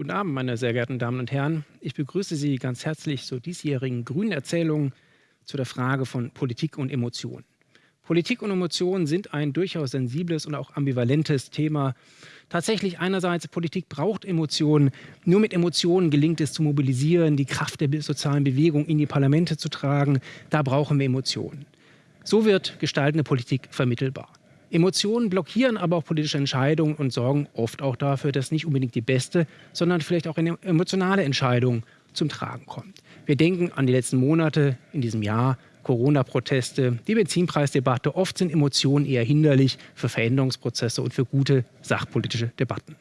Guten Abend, meine sehr geehrten Damen und Herren. Ich begrüße Sie ganz herzlich zur diesjährigen Grünen Erzählung zu der Frage von Politik und Emotionen. Politik und Emotionen sind ein durchaus sensibles und auch ambivalentes Thema. Tatsächlich einerseits, Politik braucht Emotionen. Nur mit Emotionen gelingt es zu mobilisieren, die Kraft der sozialen Bewegung in die Parlamente zu tragen. Da brauchen wir Emotionen. So wird gestaltende Politik vermittelbar. Emotionen blockieren aber auch politische Entscheidungen und sorgen oft auch dafür, dass nicht unbedingt die beste, sondern vielleicht auch eine emotionale Entscheidung zum Tragen kommt. Wir denken an die letzten Monate in diesem Jahr, Corona-Proteste, die Benzinpreisdebatte. Oft sind Emotionen eher hinderlich für Veränderungsprozesse und für gute sachpolitische Debatten.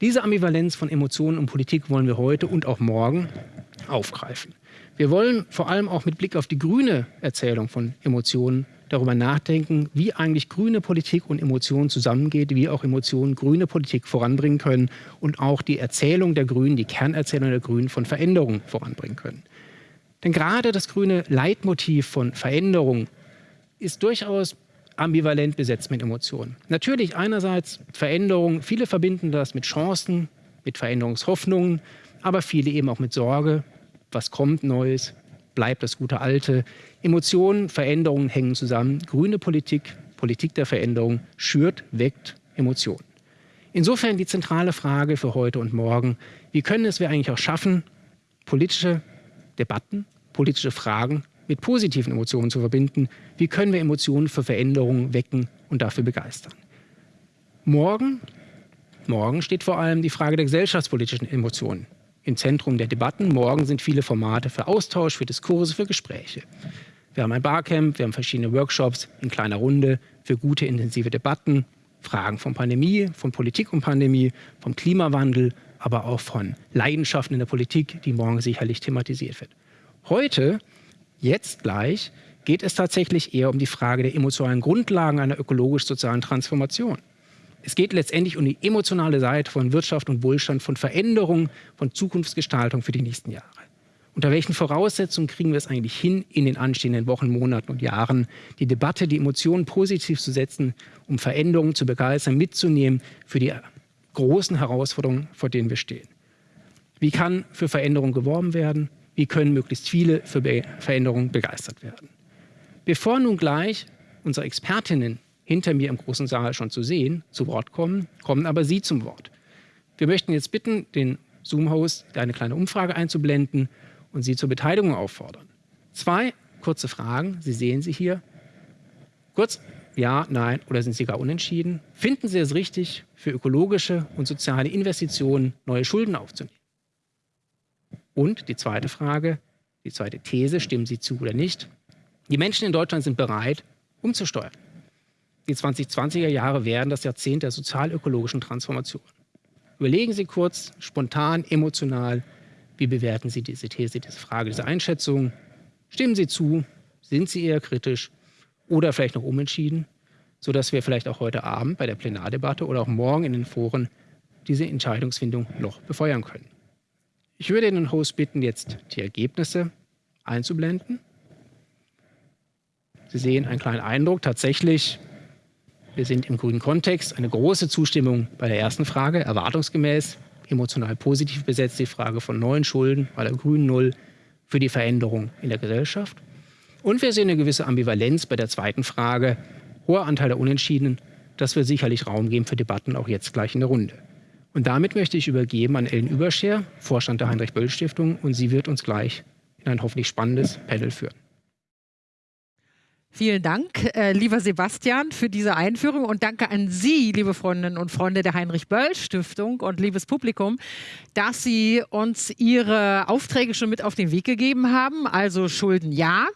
Diese Ambivalenz von Emotionen und Politik wollen wir heute und auch morgen aufgreifen. Wir wollen vor allem auch mit Blick auf die grüne Erzählung von Emotionen darüber nachdenken, wie eigentlich grüne Politik und Emotionen zusammengeht, wie auch Emotionen grüne Politik voranbringen können und auch die Erzählung der Grünen, die Kernerzählung der Grünen von Veränderungen voranbringen können. Denn gerade das grüne Leitmotiv von Veränderung ist durchaus ambivalent besetzt mit Emotionen. Natürlich einerseits Veränderung, viele verbinden das mit Chancen, mit Veränderungshoffnungen, aber viele eben auch mit Sorge, was kommt Neues, bleibt das gute Alte. Emotionen, Veränderungen hängen zusammen. Grüne Politik, Politik der Veränderung, schürt, weckt Emotionen. Insofern die zentrale Frage für heute und morgen, wie können es wir eigentlich auch schaffen, politische Debatten, politische Fragen mit positiven Emotionen zu verbinden? Wie können wir Emotionen für Veränderungen wecken und dafür begeistern? Morgen, morgen steht vor allem die Frage der gesellschaftspolitischen Emotionen im Zentrum der Debatten. Morgen sind viele Formate für Austausch, für Diskurse, für Gespräche. Wir haben ein Barcamp, wir haben verschiedene Workshops in kleiner Runde für gute, intensive Debatten, Fragen von Pandemie, von Politik und Pandemie, vom Klimawandel, aber auch von Leidenschaften in der Politik, die morgen sicherlich thematisiert wird. Heute, jetzt gleich, geht es tatsächlich eher um die Frage der emotionalen Grundlagen einer ökologisch-sozialen Transformation. Es geht letztendlich um die emotionale Seite von Wirtschaft und Wohlstand, von Veränderung, von Zukunftsgestaltung für die nächsten Jahre. Unter welchen Voraussetzungen kriegen wir es eigentlich hin, in den anstehenden Wochen, Monaten und Jahren die Debatte, die Emotionen positiv zu setzen, um Veränderungen zu begeistern, mitzunehmen für die großen Herausforderungen, vor denen wir stehen? Wie kann für Veränderung geworben werden? Wie können möglichst viele für Veränderungen begeistert werden? Bevor nun gleich unsere Expertinnen hinter mir im großen Saal schon zu sehen, zu Wort kommen, kommen aber Sie zum Wort. Wir möchten jetzt bitten, den Zoom-Host eine kleine Umfrage einzublenden und Sie zur Beteiligung auffordern. Zwei kurze Fragen, Sie sehen sie hier. Kurz, ja, nein oder sind Sie gar unentschieden? Finden Sie es richtig, für ökologische und soziale Investitionen neue Schulden aufzunehmen? Und die zweite Frage, die zweite These, stimmen Sie zu oder nicht? Die Menschen in Deutschland sind bereit, umzusteuern. Die 2020er Jahre werden das Jahrzehnt der sozial-ökologischen Transformation. Überlegen Sie kurz, spontan, emotional, wie bewerten Sie diese These, diese Frage, diese Einschätzung? Stimmen Sie zu? Sind Sie eher kritisch oder vielleicht noch umentschieden, sodass wir vielleicht auch heute Abend bei der Plenardebatte oder auch morgen in den Foren diese Entscheidungsfindung noch befeuern können? Ich würde den Host bitten, jetzt die Ergebnisse einzublenden. Sie sehen einen kleinen Eindruck. Tatsächlich wir sind im grünen Kontext. Eine große Zustimmung bei der ersten Frage, erwartungsgemäß, emotional positiv besetzt die Frage von neuen Schulden bei der grünen Null für die Veränderung in der Gesellschaft. Und wir sehen eine gewisse Ambivalenz bei der zweiten Frage, hoher Anteil der Unentschiedenen. Das wird sicherlich Raum geben für Debatten auch jetzt gleich in der Runde. Und damit möchte ich übergeben an Ellen Überscher, Vorstand der Heinrich-Böll-Stiftung, und sie wird uns gleich in ein hoffentlich spannendes Panel führen. Vielen Dank, äh, lieber Sebastian, für diese Einführung und danke an Sie, liebe Freundinnen und Freunde der Heinrich-Böll-Stiftung und liebes Publikum, dass Sie uns Ihre Aufträge schon mit auf den Weg gegeben haben. Also Schulden ja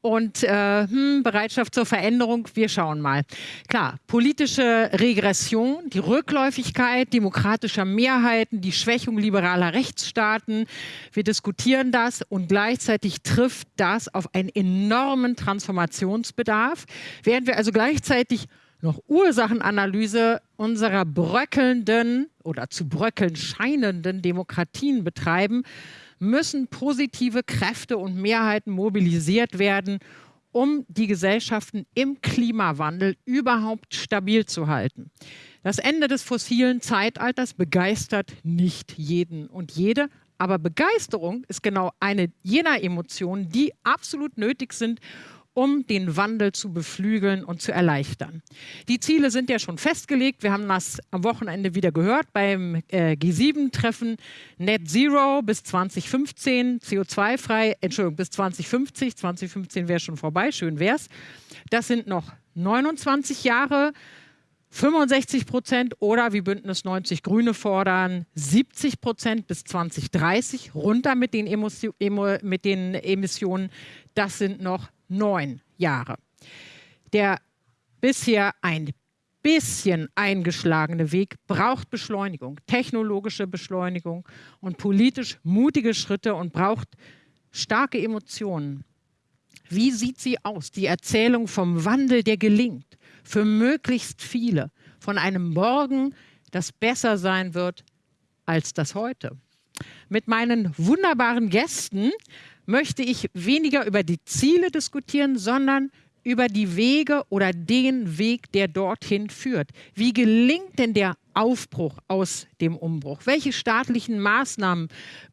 und äh, hm, Bereitschaft zur Veränderung, wir schauen mal. Klar, politische Regression, die Rückläufigkeit demokratischer Mehrheiten, die Schwächung liberaler Rechtsstaaten, wir diskutieren das und gleichzeitig trifft das auf einen enormen Transformationsbedarf, während wir also gleichzeitig noch Ursachenanalyse unserer bröckelnden oder zu bröckeln scheinenden Demokratien betreiben, müssen positive Kräfte und Mehrheiten mobilisiert werden, um die Gesellschaften im Klimawandel überhaupt stabil zu halten. Das Ende des fossilen Zeitalters begeistert nicht jeden und jede, aber Begeisterung ist genau eine jener Emotionen, die absolut nötig sind, um den Wandel zu beflügeln und zu erleichtern. Die Ziele sind ja schon festgelegt. Wir haben das am Wochenende wieder gehört beim äh, G7-Treffen. Net Zero bis 2015, CO2-frei, Entschuldigung, bis 2050. 2015 wäre schon vorbei, schön wäre es. Das sind noch 29 Jahre. 65 Prozent oder wie Bündnis 90 Grüne fordern, 70 Prozent bis 2030 runter mit den, mit den Emissionen. Das sind noch neun Jahre. Der bisher ein bisschen eingeschlagene Weg braucht Beschleunigung, technologische Beschleunigung und politisch mutige Schritte und braucht starke Emotionen. Wie sieht sie aus? Die Erzählung vom Wandel, der gelingt für möglichst viele, von einem Morgen, das besser sein wird als das heute. Mit meinen wunderbaren Gästen möchte ich weniger über die Ziele diskutieren, sondern über die Wege oder den Weg, der dorthin führt. Wie gelingt denn der Aufbruch aus dem Umbruch? Welche staatlichen Maßnahmen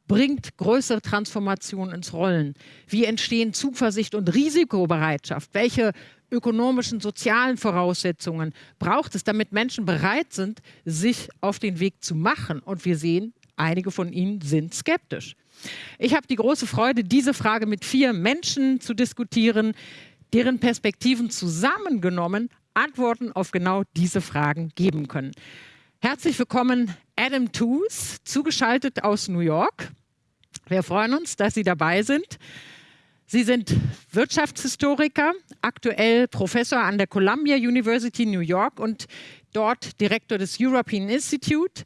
bringt größere Transformation ins Rollen? Wie entstehen Zuversicht und Risikobereitschaft? Welche ökonomischen, sozialen Voraussetzungen braucht es, damit Menschen bereit sind, sich auf den Weg zu machen? Und wir sehen, einige von ihnen sind skeptisch. Ich habe die große Freude, diese Frage mit vier Menschen zu diskutieren, deren Perspektiven zusammengenommen Antworten auf genau diese Fragen geben können. Herzlich willkommen, Adam Toos, zugeschaltet aus New York. Wir freuen uns, dass Sie dabei sind. Sie sind Wirtschaftshistoriker, aktuell Professor an der Columbia University New York und dort Direktor des European Institute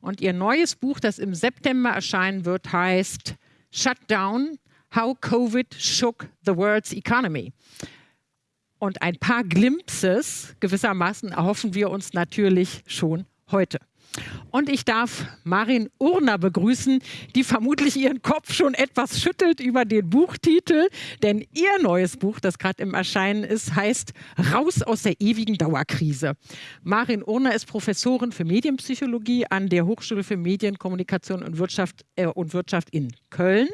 und ihr neues Buch, das im September erscheinen wird, heißt Shut Down, How Covid Shook the World's Economy. Und ein paar Glimpses gewissermaßen erhoffen wir uns natürlich schon heute. Und ich darf Marin Urner begrüßen, die vermutlich ihren Kopf schon etwas schüttelt über den Buchtitel, denn ihr neues Buch, das gerade im Erscheinen ist, heißt Raus aus der ewigen Dauerkrise. Marin Urner ist Professorin für Medienpsychologie an der Hochschule für Medien, Kommunikation und Wirtschaft, äh, und Wirtschaft in Köln.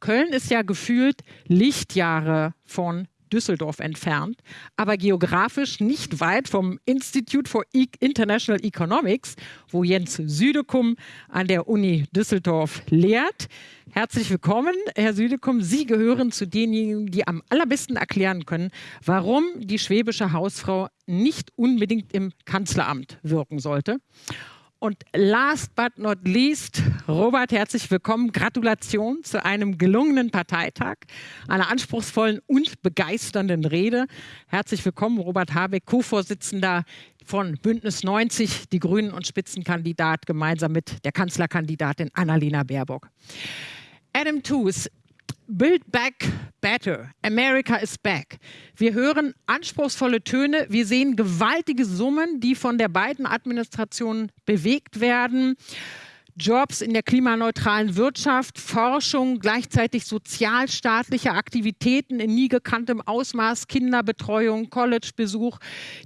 Köln ist ja gefühlt Lichtjahre von Düsseldorf entfernt, aber geografisch nicht weit vom Institute for e International Economics, wo Jens Südekum an der Uni Düsseldorf lehrt. Herzlich willkommen, Herr Südekum. Sie gehören zu denjenigen, die am allerbesten erklären können, warum die schwäbische Hausfrau nicht unbedingt im Kanzleramt wirken sollte. Und last but not least, Robert, herzlich willkommen. Gratulation zu einem gelungenen Parteitag, einer anspruchsvollen und begeisternden Rede. Herzlich willkommen, Robert Habeck, Co-Vorsitzender von Bündnis 90, die Grünen und Spitzenkandidat gemeinsam mit der Kanzlerkandidatin Annalena Baerbock. Adam Tooze, Build Back Better. America is back. Wir hören anspruchsvolle Töne. Wir sehen gewaltige Summen, die von der beiden Administrationen bewegt werden. Jobs in der klimaneutralen Wirtschaft, Forschung, gleichzeitig sozialstaatliche Aktivitäten in nie gekanntem Ausmaß, Kinderbetreuung, Collegebesuch,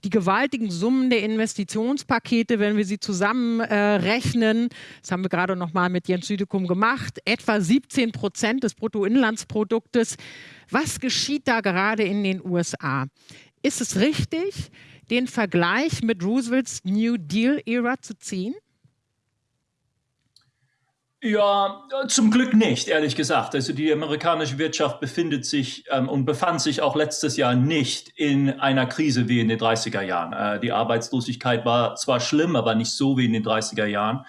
die gewaltigen Summen der Investitionspakete, wenn wir sie zusammenrechnen, äh, das haben wir gerade noch mal mit Jens Südekum gemacht, etwa 17 Prozent des Bruttoinlandsproduktes. Was geschieht da gerade in den USA? Ist es richtig, den Vergleich mit Roosevelts New Deal-Ära zu ziehen? Ja, zum Glück nicht, ehrlich gesagt. Also die amerikanische Wirtschaft befindet sich ähm, und befand sich auch letztes Jahr nicht in einer Krise wie in den 30er Jahren. Äh, die Arbeitslosigkeit war zwar schlimm, aber nicht so wie in den 30er Jahren.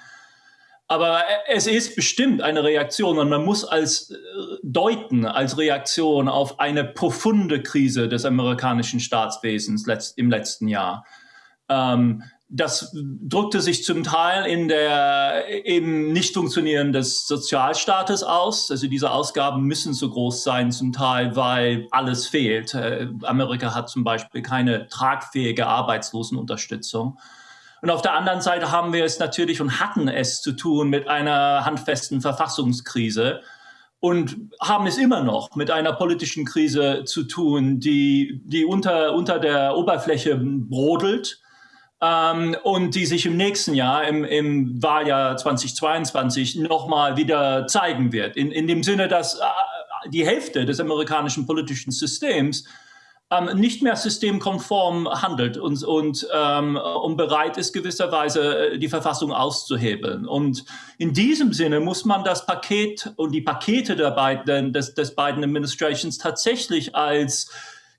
Aber es ist bestimmt eine Reaktion und man muss als äh, deuten als Reaktion auf eine profunde Krise des amerikanischen Staatswesens letzt, im letzten Jahr. Ähm, das drückte sich zum Teil in der, im Nicht-Funktionieren des Sozialstaates aus. Also diese Ausgaben müssen so groß sein, zum Teil, weil alles fehlt. Äh, Amerika hat zum Beispiel keine tragfähige Arbeitslosenunterstützung. Und auf der anderen Seite haben wir es natürlich und hatten es zu tun mit einer handfesten Verfassungskrise und haben es immer noch mit einer politischen Krise zu tun, die, die unter, unter der Oberfläche brodelt ähm, und die sich im nächsten Jahr, im, im Wahljahr 2022, nochmal wieder zeigen wird. In, in dem Sinne, dass äh, die Hälfte des amerikanischen politischen Systems ähm, nicht mehr systemkonform handelt und, und, ähm, und bereit ist, gewisserweise äh, die Verfassung auszuhebeln. Und in diesem Sinne muss man das Paket und die Pakete der beiden, des, des beiden Administrations tatsächlich als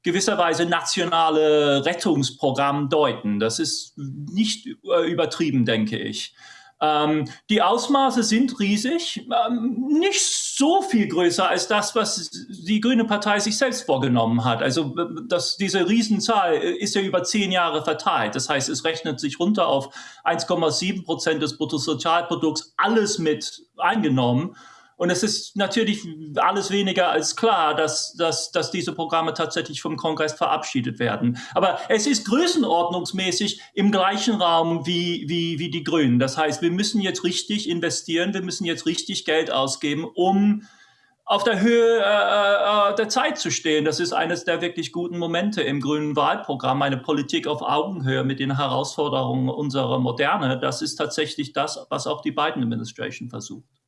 gewisserweise nationale Rettungsprogramm deuten. Das ist nicht äh, übertrieben, denke ich. Ähm, die Ausmaße sind riesig, ähm, nicht so viel größer als das, was die Grüne Partei sich selbst vorgenommen hat. Also das, diese Riesenzahl ist ja über zehn Jahre verteilt. Das heißt, es rechnet sich runter auf 1,7 Prozent des Bruttosozialprodukts, alles mit eingenommen. Und es ist natürlich alles weniger als klar, dass, dass, dass diese Programme tatsächlich vom Kongress verabschiedet werden. Aber es ist größenordnungsmäßig im gleichen Raum wie, wie, wie die Grünen. Das heißt, wir müssen jetzt richtig investieren, wir müssen jetzt richtig Geld ausgeben, um auf der Höhe äh, äh der Zeit zu stehen. Das ist eines der wirklich guten Momente im grünen Wahlprogramm, eine Politik auf Augenhöhe mit den Herausforderungen unserer Moderne. Das ist tatsächlich das, was auch die Biden Administration versucht.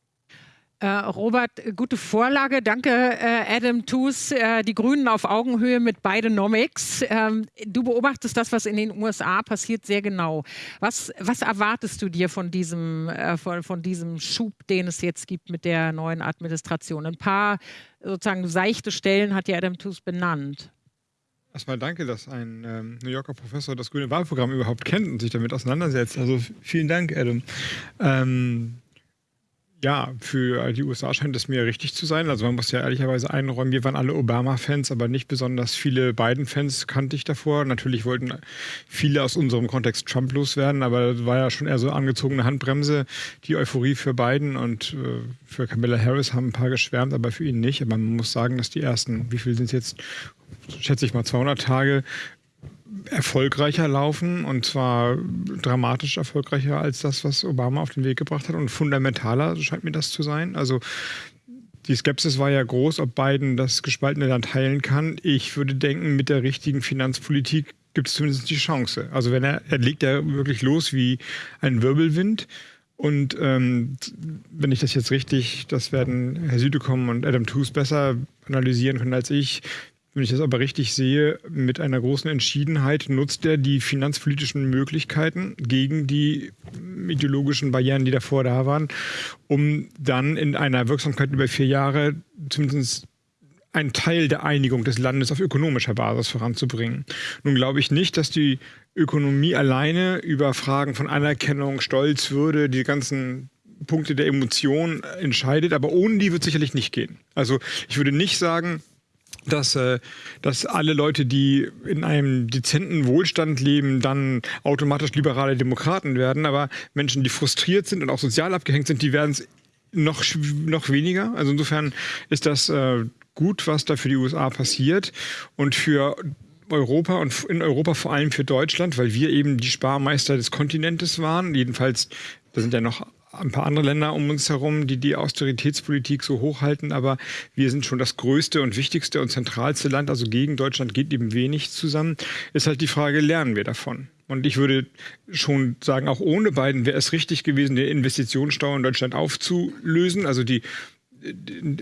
Äh, Robert, gute Vorlage. Danke, äh, Adam Toos. Äh, die Grünen auf Augenhöhe mit Bidenomics. Ähm, du beobachtest das, was in den USA passiert, sehr genau. Was, was erwartest du dir von diesem, äh, von, von diesem Schub, den es jetzt gibt mit der neuen Administration? Ein paar sozusagen seichte Stellen hat ja Adam Toos benannt. Erstmal danke, dass ein ähm, New Yorker Professor das grüne Wahlprogramm überhaupt kennt und sich damit auseinandersetzt. Also vielen Dank, Adam. Ähm, ja, für die USA scheint es mir richtig zu sein. Also man muss ja ehrlicherweise einräumen, wir waren alle Obama-Fans, aber nicht besonders viele Biden-Fans kannte ich davor. Natürlich wollten viele aus unserem Kontext Trump loswerden, aber das war ja schon eher so angezogene Handbremse. Die Euphorie für Biden und äh, für Kamala Harris haben ein paar geschwärmt, aber für ihn nicht. Aber man muss sagen, dass die ersten, wie viel sind es jetzt, schätze ich mal 200 Tage, erfolgreicher laufen und zwar dramatisch erfolgreicher als das, was Obama auf den Weg gebracht hat und fundamentaler scheint mir das zu sein. Also die Skepsis war ja groß, ob Biden das gespaltene Land heilen kann. Ich würde denken, mit der richtigen Finanzpolitik gibt es zumindest die Chance. Also wenn er, er legt ja wirklich los wie ein Wirbelwind. Und ähm, wenn ich das jetzt richtig, das werden Herr Südekom und Adam Tooze besser analysieren können als ich, wenn ich das aber richtig sehe, mit einer großen Entschiedenheit nutzt er die finanzpolitischen Möglichkeiten gegen die ideologischen Barrieren, die davor da waren, um dann in einer Wirksamkeit über vier Jahre zumindest einen Teil der Einigung des Landes auf ökonomischer Basis voranzubringen. Nun glaube ich nicht, dass die Ökonomie alleine über Fragen von Anerkennung, Stolz, Würde, die ganzen Punkte der Emotion entscheidet, aber ohne die wird sicherlich nicht gehen. Also ich würde nicht sagen, dass, äh, dass alle Leute, die in einem dezenten Wohlstand leben, dann automatisch liberale Demokraten werden. Aber Menschen, die frustriert sind und auch sozial abgehängt sind, die werden es noch, noch weniger. Also insofern ist das äh, gut, was da für die USA passiert. Und für Europa und in Europa vor allem für Deutschland, weil wir eben die Sparmeister des Kontinentes waren. Jedenfalls, da sind ja noch ein paar andere Länder um uns herum, die die Austeritätspolitik so hochhalten, aber wir sind schon das größte und wichtigste und zentralste Land, also gegen Deutschland geht eben wenig zusammen. Ist halt die Frage, lernen wir davon? Und ich würde schon sagen, auch ohne beiden wäre es richtig gewesen, den Investitionsstau in Deutschland aufzulösen, also die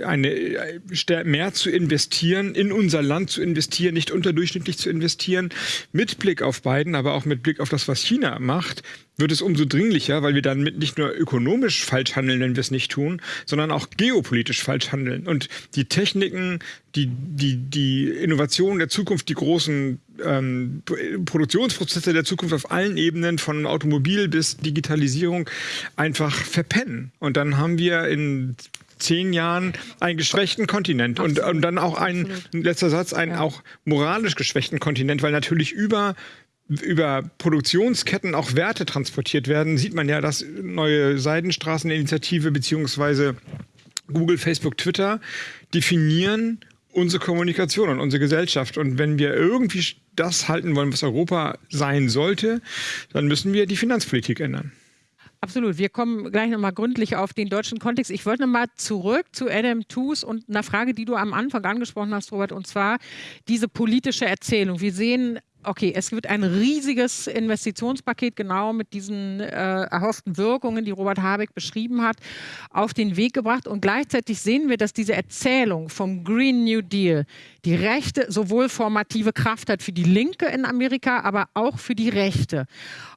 eine, mehr zu investieren, in unser Land zu investieren, nicht unterdurchschnittlich zu investieren, mit Blick auf Biden, aber auch mit Blick auf das, was China macht, wird es umso dringlicher, weil wir dann nicht nur ökonomisch falsch handeln, wenn wir es nicht tun, sondern auch geopolitisch falsch handeln. Und die Techniken, die, die, die Innovationen der Zukunft, die großen ähm, Produktionsprozesse der Zukunft auf allen Ebenen, von Automobil bis Digitalisierung, einfach verpennen. Und dann haben wir in zehn Jahren einen geschwächten Kontinent und, und, dann auch ein letzter Satz, einen ja. auch moralisch geschwächten Kontinent, weil natürlich über über Produktionsketten auch Werte transportiert werden, sieht man ja, dass neue Seidenstraßeninitiative beziehungsweise Google, Facebook, Twitter definieren unsere Kommunikation und unsere Gesellschaft. Und wenn wir irgendwie das halten wollen, was Europa sein sollte, dann müssen wir die Finanzpolitik ändern. Absolut. Wir kommen gleich nochmal gründlich auf den deutschen Kontext. Ich wollte nochmal zurück zu Adam Toos und einer Frage, die du am Anfang angesprochen hast, Robert, und zwar diese politische Erzählung. Wir sehen okay, es wird ein riesiges Investitionspaket genau mit diesen äh, erhofften Wirkungen, die Robert Habeck beschrieben hat, auf den Weg gebracht. Und gleichzeitig sehen wir, dass diese Erzählung vom Green New Deal die Rechte sowohl formative Kraft hat für die Linke in Amerika, aber auch für die Rechte.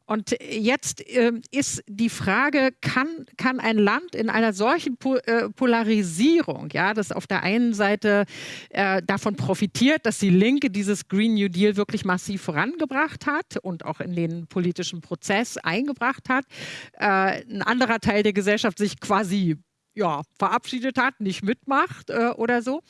Und jetzt äh, ist die Frage, kann, kann ein Land in einer solchen po äh, Polarisierung, ja, das auf der einen Seite äh, davon profitiert, dass die Linke dieses Green New Deal wirklich massiv vorangebracht hat und auch in den politischen Prozess eingebracht hat, äh, ein anderer Teil der Gesellschaft sich quasi ja, verabschiedet hat, nicht mitmacht äh, oder so,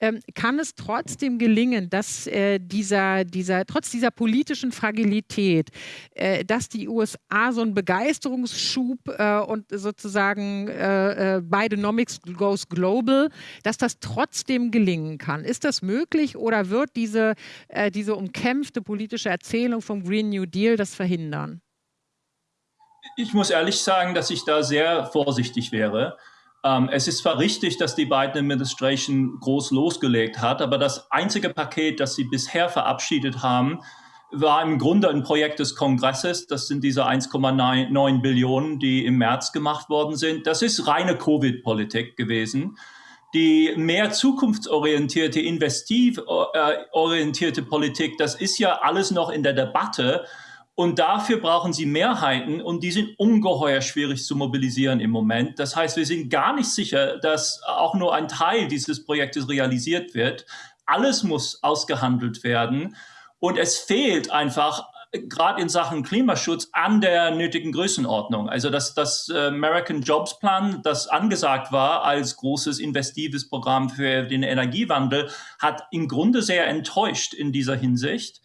ähm, kann es trotzdem gelingen, dass äh, dieser, dieser, trotz dieser politischen Fragilität, äh, dass die USA so einen Begeisterungsschub äh, und sozusagen äh, äh, Bidenomics goes global, dass das trotzdem gelingen kann. Ist das möglich oder wird diese, diese umkämpfte politische Erzählung vom Green New Deal das verhindern? Ich muss ehrlich sagen, dass ich da sehr vorsichtig wäre. Ähm, es ist zwar richtig, dass die Biden Administration groß losgelegt hat, aber das einzige Paket, das sie bisher verabschiedet haben, war im Grunde ein Projekt des Kongresses. Das sind diese 1,9 Billionen, die im März gemacht worden sind. Das ist reine Covid-Politik gewesen. Die mehr zukunftsorientierte, investiv äh, Politik, das ist ja alles noch in der Debatte. Und dafür brauchen sie Mehrheiten und die sind ungeheuer schwierig zu mobilisieren im Moment. Das heißt, wir sind gar nicht sicher, dass auch nur ein Teil dieses Projektes realisiert wird. Alles muss ausgehandelt werden und es fehlt einfach gerade in Sachen Klimaschutz an der nötigen Größenordnung. Also das, das äh, American Jobs Plan, das angesagt war als großes investives Programm für den Energiewandel, hat im Grunde sehr enttäuscht in dieser Hinsicht.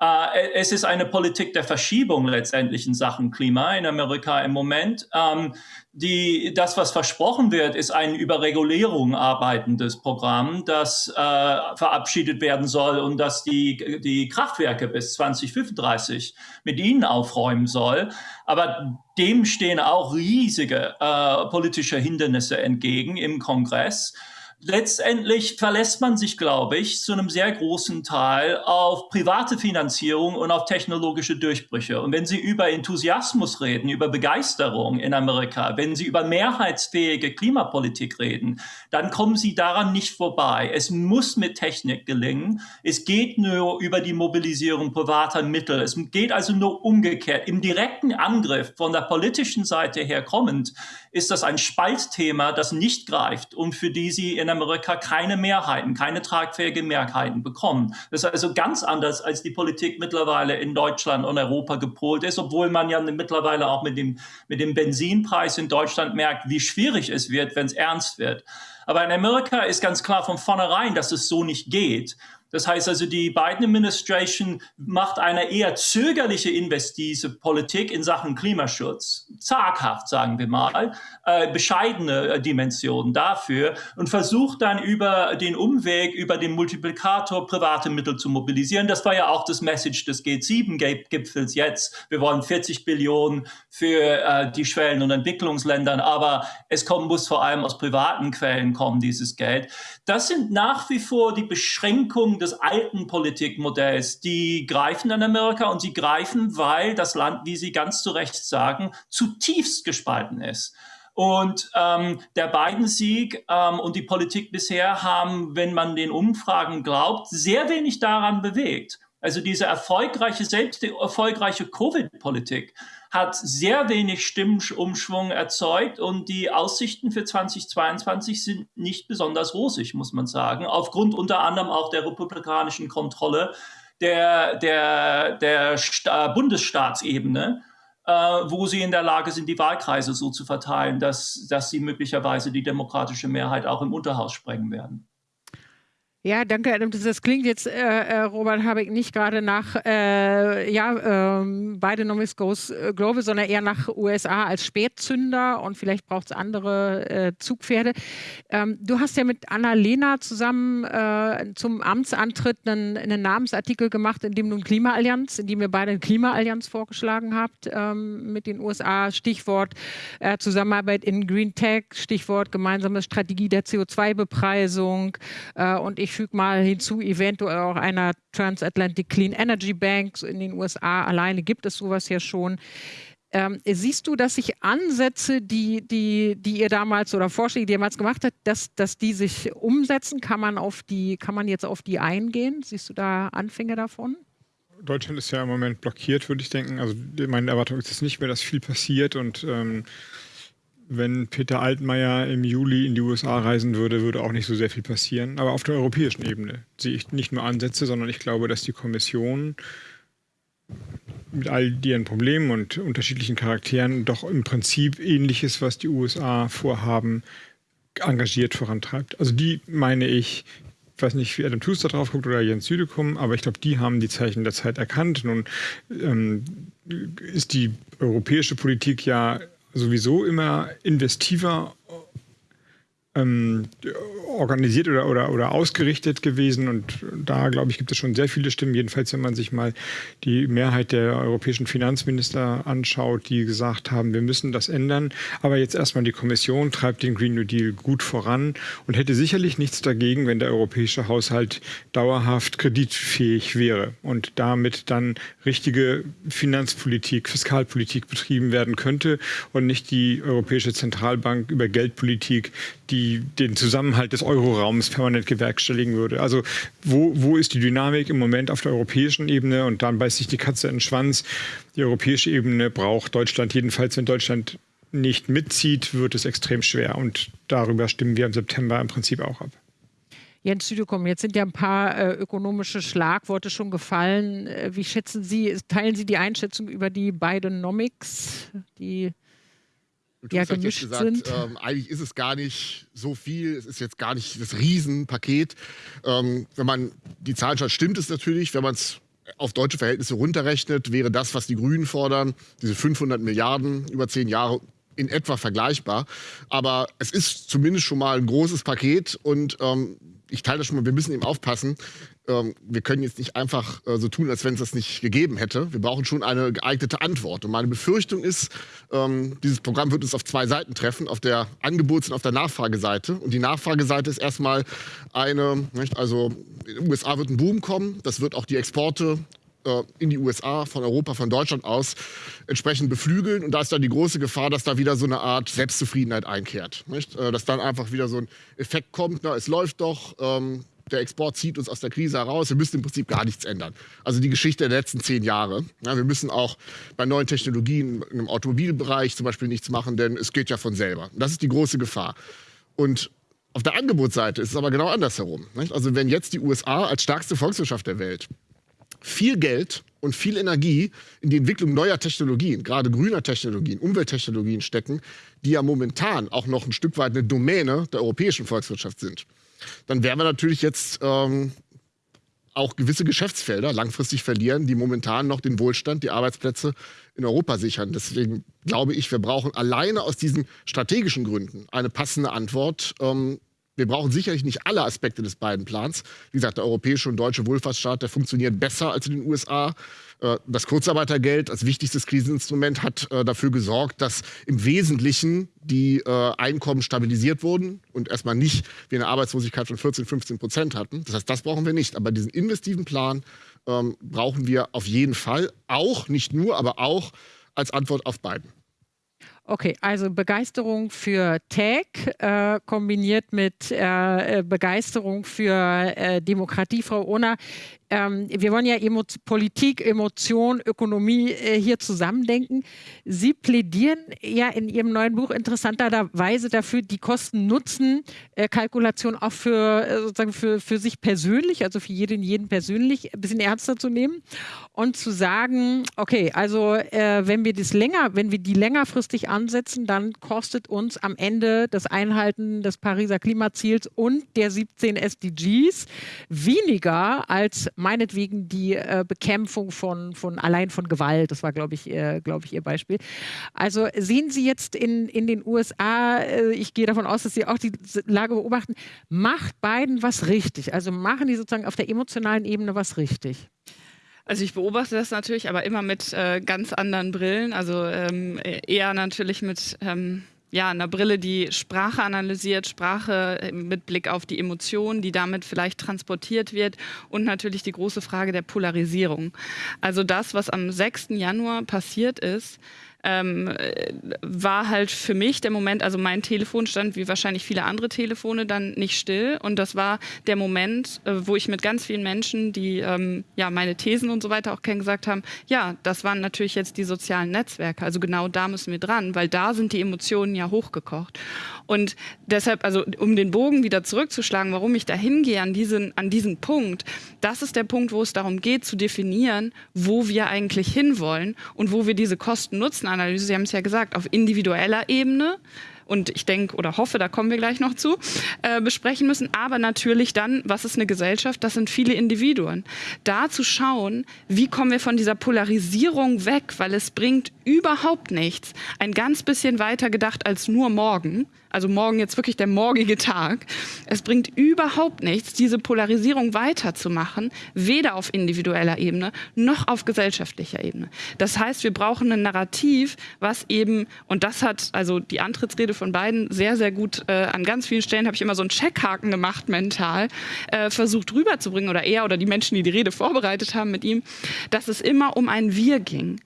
Äh, es ist eine Politik der Verschiebung letztendlich in Sachen Klima in Amerika im Moment. Ähm, die, das, was versprochen wird, ist ein über Regulierung arbeitendes Programm, das äh, verabschiedet werden soll und das die, die Kraftwerke bis 2035 mit ihnen aufräumen soll. Aber dem stehen auch riesige äh, politische Hindernisse entgegen im Kongress letztendlich verlässt man sich, glaube ich, zu einem sehr großen Teil auf private Finanzierung und auf technologische Durchbrüche. Und wenn Sie über Enthusiasmus reden, über Begeisterung in Amerika, wenn Sie über mehrheitsfähige Klimapolitik reden, dann kommen Sie daran nicht vorbei. Es muss mit Technik gelingen. Es geht nur über die Mobilisierung privater Mittel. Es geht also nur umgekehrt. Im direkten Angriff von der politischen Seite her kommend ist das ein Spaltthema, das nicht greift und für die Sie in Amerika keine Mehrheiten, keine tragfähige Mehrheiten bekommen. Das ist also ganz anders, als die Politik mittlerweile in Deutschland und Europa gepolt ist, obwohl man ja mittlerweile auch mit dem, mit dem Benzinpreis in Deutschland merkt, wie schwierig es wird, wenn es ernst wird. Aber in Amerika ist ganz klar von vornherein, dass es so nicht geht. Das heißt also, die Biden Administration macht eine eher zögerliche investive Politik in Sachen Klimaschutz. Zaghaft, sagen wir mal, äh, bescheidene äh, Dimensionen dafür und versucht dann über den Umweg, über den Multiplikator private Mittel zu mobilisieren. Das war ja auch das Message des G7-Gipfels jetzt. Wir wollen 40 Billionen für äh, die Schwellen- und Entwicklungsländern, aber es kommen, muss vor allem aus privaten Quellen kommen, dieses Geld. Das sind nach wie vor die Beschränkungen des alten Politikmodells, die greifen in Amerika und sie greifen, weil das Land, wie Sie ganz zu Recht sagen, zutiefst gespalten ist. Und ähm, der Biden-Sieg ähm, und die Politik bisher haben, wenn man den Umfragen glaubt, sehr wenig daran bewegt. Also diese erfolgreiche, selbst die erfolgreiche Covid-Politik hat sehr wenig Stimmumschwung erzeugt und die Aussichten für 2022 sind nicht besonders rosig, muss man sagen, aufgrund unter anderem auch der republikanischen Kontrolle der, der, der Sta Bundesstaatsebene, äh, wo sie in der Lage sind, die Wahlkreise so zu verteilen, dass, dass sie möglicherweise die demokratische Mehrheit auch im Unterhaus sprengen werden. Ja, danke, Adam. Das klingt jetzt, äh, äh, Robert Habeck, nicht gerade nach äh, ja, ähm, Bidenomics Goes äh, Global, sondern eher nach USA als Spätzünder und vielleicht braucht es andere äh, Zugpferde. Ähm, du hast ja mit Anna-Lena zusammen äh, zum Amtsantritt einen, einen, Namensartikel gemacht, in dem du eine Klimaallianz, in dem ihr beide eine Klimaallianz vorgeschlagen habt ähm, mit den USA. Stichwort Zusammenarbeit in Green Tech, Stichwort gemeinsame Strategie der CO2-Bepreisung und ich ich füge mal hinzu, eventuell auch einer Transatlantic Clean Energy Bank in den USA. Alleine gibt es sowas ja schon. Ähm, siehst du, dass sich Ansätze, die, die, die ihr damals oder Vorschläge, die ihr damals gemacht habt, dass, dass die sich umsetzen? Kann man, auf die, kann man jetzt auf die eingehen? Siehst du da Anfänge davon? Deutschland ist ja im Moment blockiert, würde ich denken. Also meine Erwartung ist es nicht mehr, dass viel passiert und ähm, wenn Peter Altmaier im Juli in die USA reisen würde, würde auch nicht so sehr viel passieren. Aber auf der europäischen Ebene sehe ich nicht nur Ansätze, sondern ich glaube, dass die Kommission mit all ihren Problemen und unterschiedlichen Charakteren doch im Prinzip ähnliches, was die USA vorhaben, engagiert vorantreibt. Also die meine ich, ich weiß nicht, wie Adam Tuster drauf guckt oder Jens Südekum, aber ich glaube, die haben die Zeichen der Zeit erkannt. Nun ähm, ist die europäische Politik ja sowieso immer investiver ähm, organisiert oder, oder, oder ausgerichtet gewesen. Und da, glaube ich, gibt es schon sehr viele Stimmen. Jedenfalls, wenn man sich mal die Mehrheit der europäischen Finanzminister anschaut, die gesagt haben, wir müssen das ändern. Aber jetzt erstmal die Kommission treibt den Green New Deal gut voran und hätte sicherlich nichts dagegen, wenn der europäische Haushalt dauerhaft kreditfähig wäre und damit dann richtige Finanzpolitik, Fiskalpolitik betrieben werden könnte und nicht die Europäische Zentralbank über Geldpolitik die den Zusammenhalt des Euroraums permanent gewerkstelligen würde. Also wo, wo ist die Dynamik im Moment auf der europäischen Ebene? Und dann beißt sich die Katze in den Schwanz. Die europäische Ebene braucht Deutschland jedenfalls, wenn Deutschland nicht mitzieht, wird es extrem schwer. Und darüber stimmen wir im September im Prinzip auch ab. Jens Südekom, jetzt sind ja ein paar äh, ökonomische Schlagworte schon gefallen. Äh, wie schätzen Sie, teilen Sie die Einschätzung über die Bidenomics, die ja, gemischt gesagt, sind. Ähm, eigentlich ist es gar nicht so viel, es ist jetzt gar nicht das Riesenpaket. Ähm, wenn man die Zahlen schaut, stimmt es natürlich. Wenn man es auf deutsche Verhältnisse runterrechnet, wäre das, was die Grünen fordern, diese 500 Milliarden über zehn Jahre, in etwa vergleichbar. Aber es ist zumindest schon mal ein großes Paket und ähm, ich teile das schon mal, wir müssen eben aufpassen. Ähm, wir können jetzt nicht einfach äh, so tun, als wenn es das nicht gegeben hätte. Wir brauchen schon eine geeignete Antwort. Und meine Befürchtung ist, ähm, dieses Programm wird uns auf zwei Seiten treffen, auf der Angebots- und auf der Nachfrageseite. Und die Nachfrageseite ist erstmal eine, nicht, also in den USA wird ein Boom kommen, das wird auch die Exporte äh, in die USA, von Europa, von Deutschland aus entsprechend beflügeln. Und da ist dann die große Gefahr, dass da wieder so eine Art Selbstzufriedenheit einkehrt. Äh, dass dann einfach wieder so ein Effekt kommt, na, es läuft doch, ähm, der Export zieht uns aus der Krise heraus. Wir müssen im Prinzip gar nichts ändern. Also die Geschichte der letzten zehn Jahre. Ja, wir müssen auch bei neuen Technologien im Automobilbereich zum Beispiel nichts machen, denn es geht ja von selber. Das ist die große Gefahr. Und auf der Angebotsseite ist es aber genau andersherum. Also wenn jetzt die USA als stärkste Volkswirtschaft der Welt viel Geld und viel Energie in die Entwicklung neuer Technologien, gerade grüner Technologien, Umwelttechnologien stecken, die ja momentan auch noch ein Stück weit eine Domäne der europäischen Volkswirtschaft sind dann werden wir natürlich jetzt ähm, auch gewisse Geschäftsfelder langfristig verlieren, die momentan noch den Wohlstand, die Arbeitsplätze in Europa sichern. Deswegen glaube ich, wir brauchen alleine aus diesen strategischen Gründen eine passende Antwort. Ähm, wir brauchen sicherlich nicht alle Aspekte des beiden Plans. Wie gesagt, der europäische und deutsche Wohlfahrtsstaat, der funktioniert besser als in den USA. Äh, das Kurzarbeitergeld als wichtigstes Kriseninstrument hat äh, dafür gesorgt, dass im Wesentlichen die äh, Einkommen stabilisiert wurden und erstmal nicht wir eine Arbeitslosigkeit von 14, 15 Prozent hatten. Das heißt, das brauchen wir nicht. Aber diesen investiven Plan ähm, brauchen wir auf jeden Fall. Auch, nicht nur, aber auch als Antwort auf beiden. Okay, also Begeisterung für Tech äh, kombiniert mit äh, Begeisterung für äh, Demokratie. Frau Ohner, ähm, wir wollen ja Emo Politik, Emotion, Ökonomie äh, hier zusammendenken. Sie plädieren ja in Ihrem neuen Buch interessanterweise dafür, die Kosten-Nutzen-Kalkulation auch für, äh, sozusagen für, für sich persönlich, also für jeden, jeden persönlich, ein bisschen ernster zu nehmen und zu sagen, okay, also äh, wenn wir das länger, wenn wir die längerfristig ansetzen, dann kostet uns am Ende das Einhalten des Pariser Klimaziels und der 17 SDGs weniger als meinetwegen die äh, Bekämpfung von, von allein von Gewalt. Das war, glaube ich, äh, glaube ich, Ihr Beispiel. Also sehen Sie jetzt in, in den USA, äh, ich gehe davon aus, dass Sie auch die Lage beobachten, macht Biden was richtig? Also machen die sozusagen auf der emotionalen Ebene was richtig? Also ich beobachte das natürlich, aber immer mit äh, ganz anderen Brillen. Also ähm, eher natürlich mit ähm, ja, einer Brille, die Sprache analysiert, Sprache äh, mit Blick auf die Emotionen, die damit vielleicht transportiert wird und natürlich die große Frage der Polarisierung. Also das, was am 6. Januar passiert ist, ähm, war halt für mich der Moment, also mein Telefon stand wie wahrscheinlich viele andere Telefone dann nicht still. Und das war der Moment, äh, wo ich mit ganz vielen Menschen, die ähm, ja meine Thesen und so weiter auch kennen, gesagt haben, ja, das waren natürlich jetzt die sozialen Netzwerke, also genau da müssen wir dran, weil da sind die Emotionen ja hochgekocht. Und deshalb, also um den Bogen wieder zurückzuschlagen, warum ich da hingehe an diesen, an diesen Punkt, das ist der Punkt, wo es darum geht zu definieren, wo wir eigentlich hinwollen und wo wir diese Kosten-Nutzen-Analyse, Sie haben es ja gesagt, auf individueller Ebene und ich denke oder hoffe, da kommen wir gleich noch zu, äh, besprechen müssen. Aber natürlich dann, was ist eine Gesellschaft? Das sind viele Individuen. Da zu schauen, wie kommen wir von dieser Polarisierung weg, weil es bringt überhaupt nichts. Ein ganz bisschen weiter gedacht als nur morgen also morgen jetzt wirklich der morgige Tag. Es bringt überhaupt nichts, diese Polarisierung weiterzumachen, weder auf individueller Ebene noch auf gesellschaftlicher Ebene. Das heißt, wir brauchen ein Narrativ, was eben, und das hat also die Antrittsrede von beiden sehr, sehr gut, äh, an ganz vielen Stellen habe ich immer so einen Checkhaken gemacht mental, äh, versucht rüberzubringen, oder er oder die Menschen, die die Rede vorbereitet haben mit ihm, dass es immer um ein Wir ging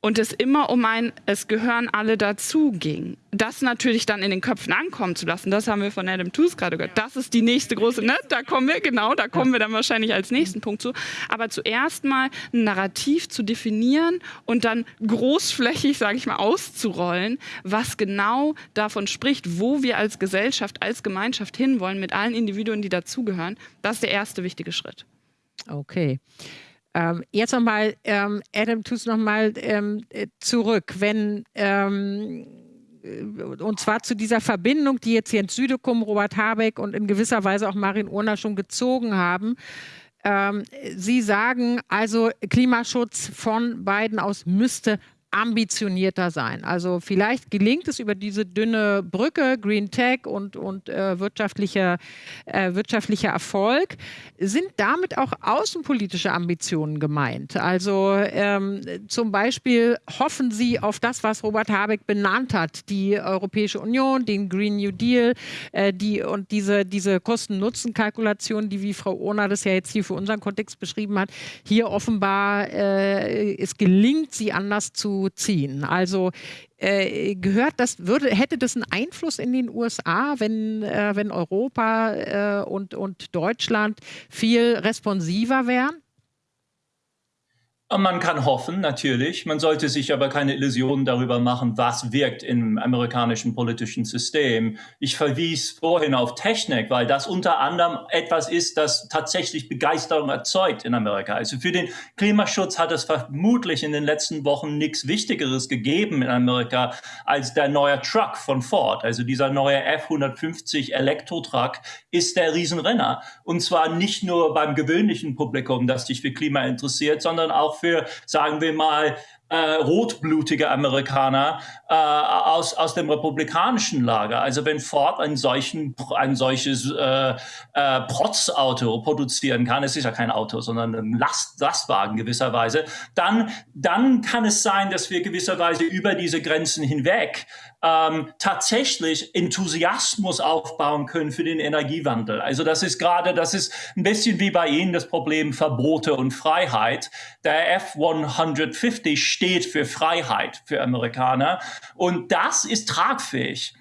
und es immer um ein Es gehören alle dazu ging. Das natürlich dann in den Köpfen ankommen zu lassen, das haben wir von Adam Tooze gerade gehört. Das ist die nächste große, ne? da kommen wir, genau, da kommen wir dann wahrscheinlich als nächsten Punkt zu. Aber zuerst mal ein Narrativ zu definieren und dann großflächig, sage ich mal, auszurollen, was genau davon spricht, wo wir als Gesellschaft, als Gemeinschaft hinwollen, mit allen Individuen, die dazugehören. Das ist der erste wichtige Schritt. Okay. Ähm, jetzt nochmal, ähm, Adam, tust nochmal ähm, äh, zurück, wenn ähm, äh, und zwar zu dieser Verbindung, die jetzt Jens Südekum, Robert Habeck und in gewisser Weise auch Marin Urner schon gezogen haben. Ähm, Sie sagen also, Klimaschutz von beiden aus müsste ambitionierter sein. Also vielleicht gelingt es über diese dünne Brücke, Green Tech und, und äh, wirtschaftlicher, äh, wirtschaftlicher Erfolg. Sind damit auch außenpolitische Ambitionen gemeint? Also ähm, zum Beispiel hoffen Sie auf das, was Robert Habeck benannt hat, die Europäische Union, den Green New Deal äh, die, und diese, diese Kosten-Nutzen-Kalkulation, die wie Frau Ohner das ja jetzt hier für unseren Kontext beschrieben hat, hier offenbar äh, es gelingt, sie anders zu ziehen. Also äh, gehört das, würde, hätte das einen Einfluss in den USA, wenn, äh, wenn Europa äh, und, und Deutschland viel responsiver wären? Man kann hoffen, natürlich. Man sollte sich aber keine Illusionen darüber machen, was wirkt im amerikanischen politischen System. Ich verwies vorhin auf Technik, weil das unter anderem etwas ist, das tatsächlich Begeisterung erzeugt in Amerika. Also für den Klimaschutz hat es vermutlich in den letzten Wochen nichts Wichtigeres gegeben in Amerika als der neue Truck von Ford. Also dieser neue F-150 Elektro-Truck ist der Riesenrenner. Und zwar nicht nur beim gewöhnlichen Publikum, das sich für Klima interessiert, sondern auch für, sagen wir mal, äh, rotblutige Amerikaner äh, aus, aus dem republikanischen Lager. Also wenn Ford ein, solchen, ein solches äh, äh, Protzauto produzieren kann, es ist ja kein Auto, sondern ein Last, Lastwagen gewisserweise, dann, dann kann es sein, dass wir gewisserweise über diese Grenzen hinweg ähm, tatsächlich Enthusiasmus aufbauen können für den Energiewandel. Also das ist gerade, das ist ein bisschen wie bei Ihnen das Problem Verbote und Freiheit. Der F-150 steht für Freiheit für Amerikaner und das ist tragfähig.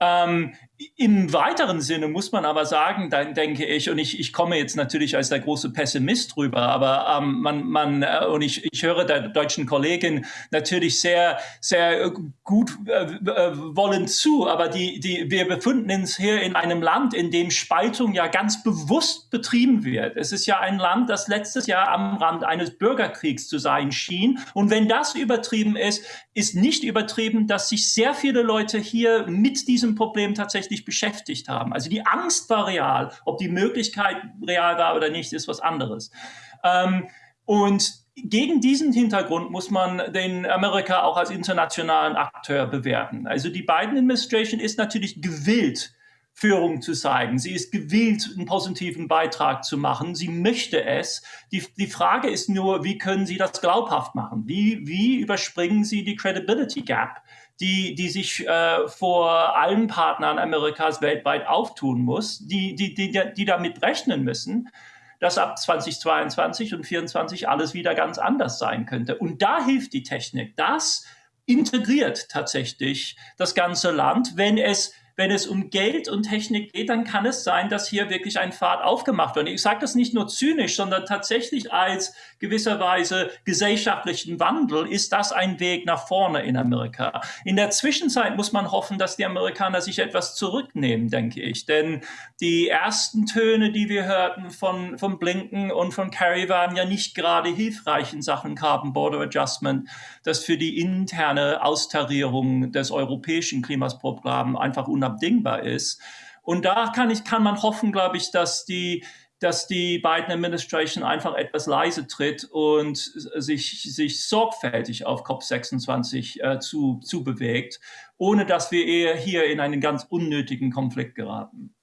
Ähm, im weiteren Sinne muss man aber sagen, dann denke ich, und ich, ich komme jetzt natürlich als der große Pessimist rüber, aber ähm, man, man äh, und ich, ich höre der deutschen Kollegin natürlich sehr, sehr gut äh, äh, wollen zu, aber die, die, wir befinden uns hier in einem Land, in dem Spaltung ja ganz bewusst betrieben wird. Es ist ja ein Land, das letztes Jahr am Rand eines Bürgerkriegs zu sein schien. Und wenn das übertrieben ist, ist nicht übertrieben, dass sich sehr viele Leute hier mit diesem Problem tatsächlich beschäftigt haben. Also die Angst war real. Ob die Möglichkeit real war oder nicht, ist was anderes. Ähm, und gegen diesen Hintergrund muss man den Amerika auch als internationalen Akteur bewerten. Also die Biden Administration ist natürlich gewillt, Führung zu zeigen. Sie ist gewillt, einen positiven Beitrag zu machen. Sie möchte es. Die, die Frage ist nur, wie können Sie das glaubhaft machen? Wie, wie überspringen Sie die Credibility Gap, die, die sich äh, vor allen Partnern Amerikas weltweit auftun muss, die, die, die, die damit rechnen müssen, dass ab 2022 und 2024 alles wieder ganz anders sein könnte. Und da hilft die Technik. Das integriert tatsächlich das ganze Land, wenn es wenn es um Geld und Technik geht, dann kann es sein, dass hier wirklich ein Pfad aufgemacht wird. Und ich sage das nicht nur zynisch, sondern tatsächlich als gewisserweise gesellschaftlichen Wandel ist das ein Weg nach vorne in Amerika. In der Zwischenzeit muss man hoffen, dass die Amerikaner sich etwas zurücknehmen, denke ich. Denn die ersten Töne, die wir hörten von, von Blinken und von Kerry, waren ja nicht gerade hilfreich in Sachen Carbon Border Adjustment, das für die interne Austarierung des europäischen Klimasprogramms einfach unabdingbar ist. Und da kann, ich, kann man hoffen, glaube ich, dass die, dass die Biden Administration einfach etwas leise tritt und sich, sich sorgfältig auf COP26 äh, zu, zu ohne dass wir eher hier in einen ganz unnötigen Konflikt geraten.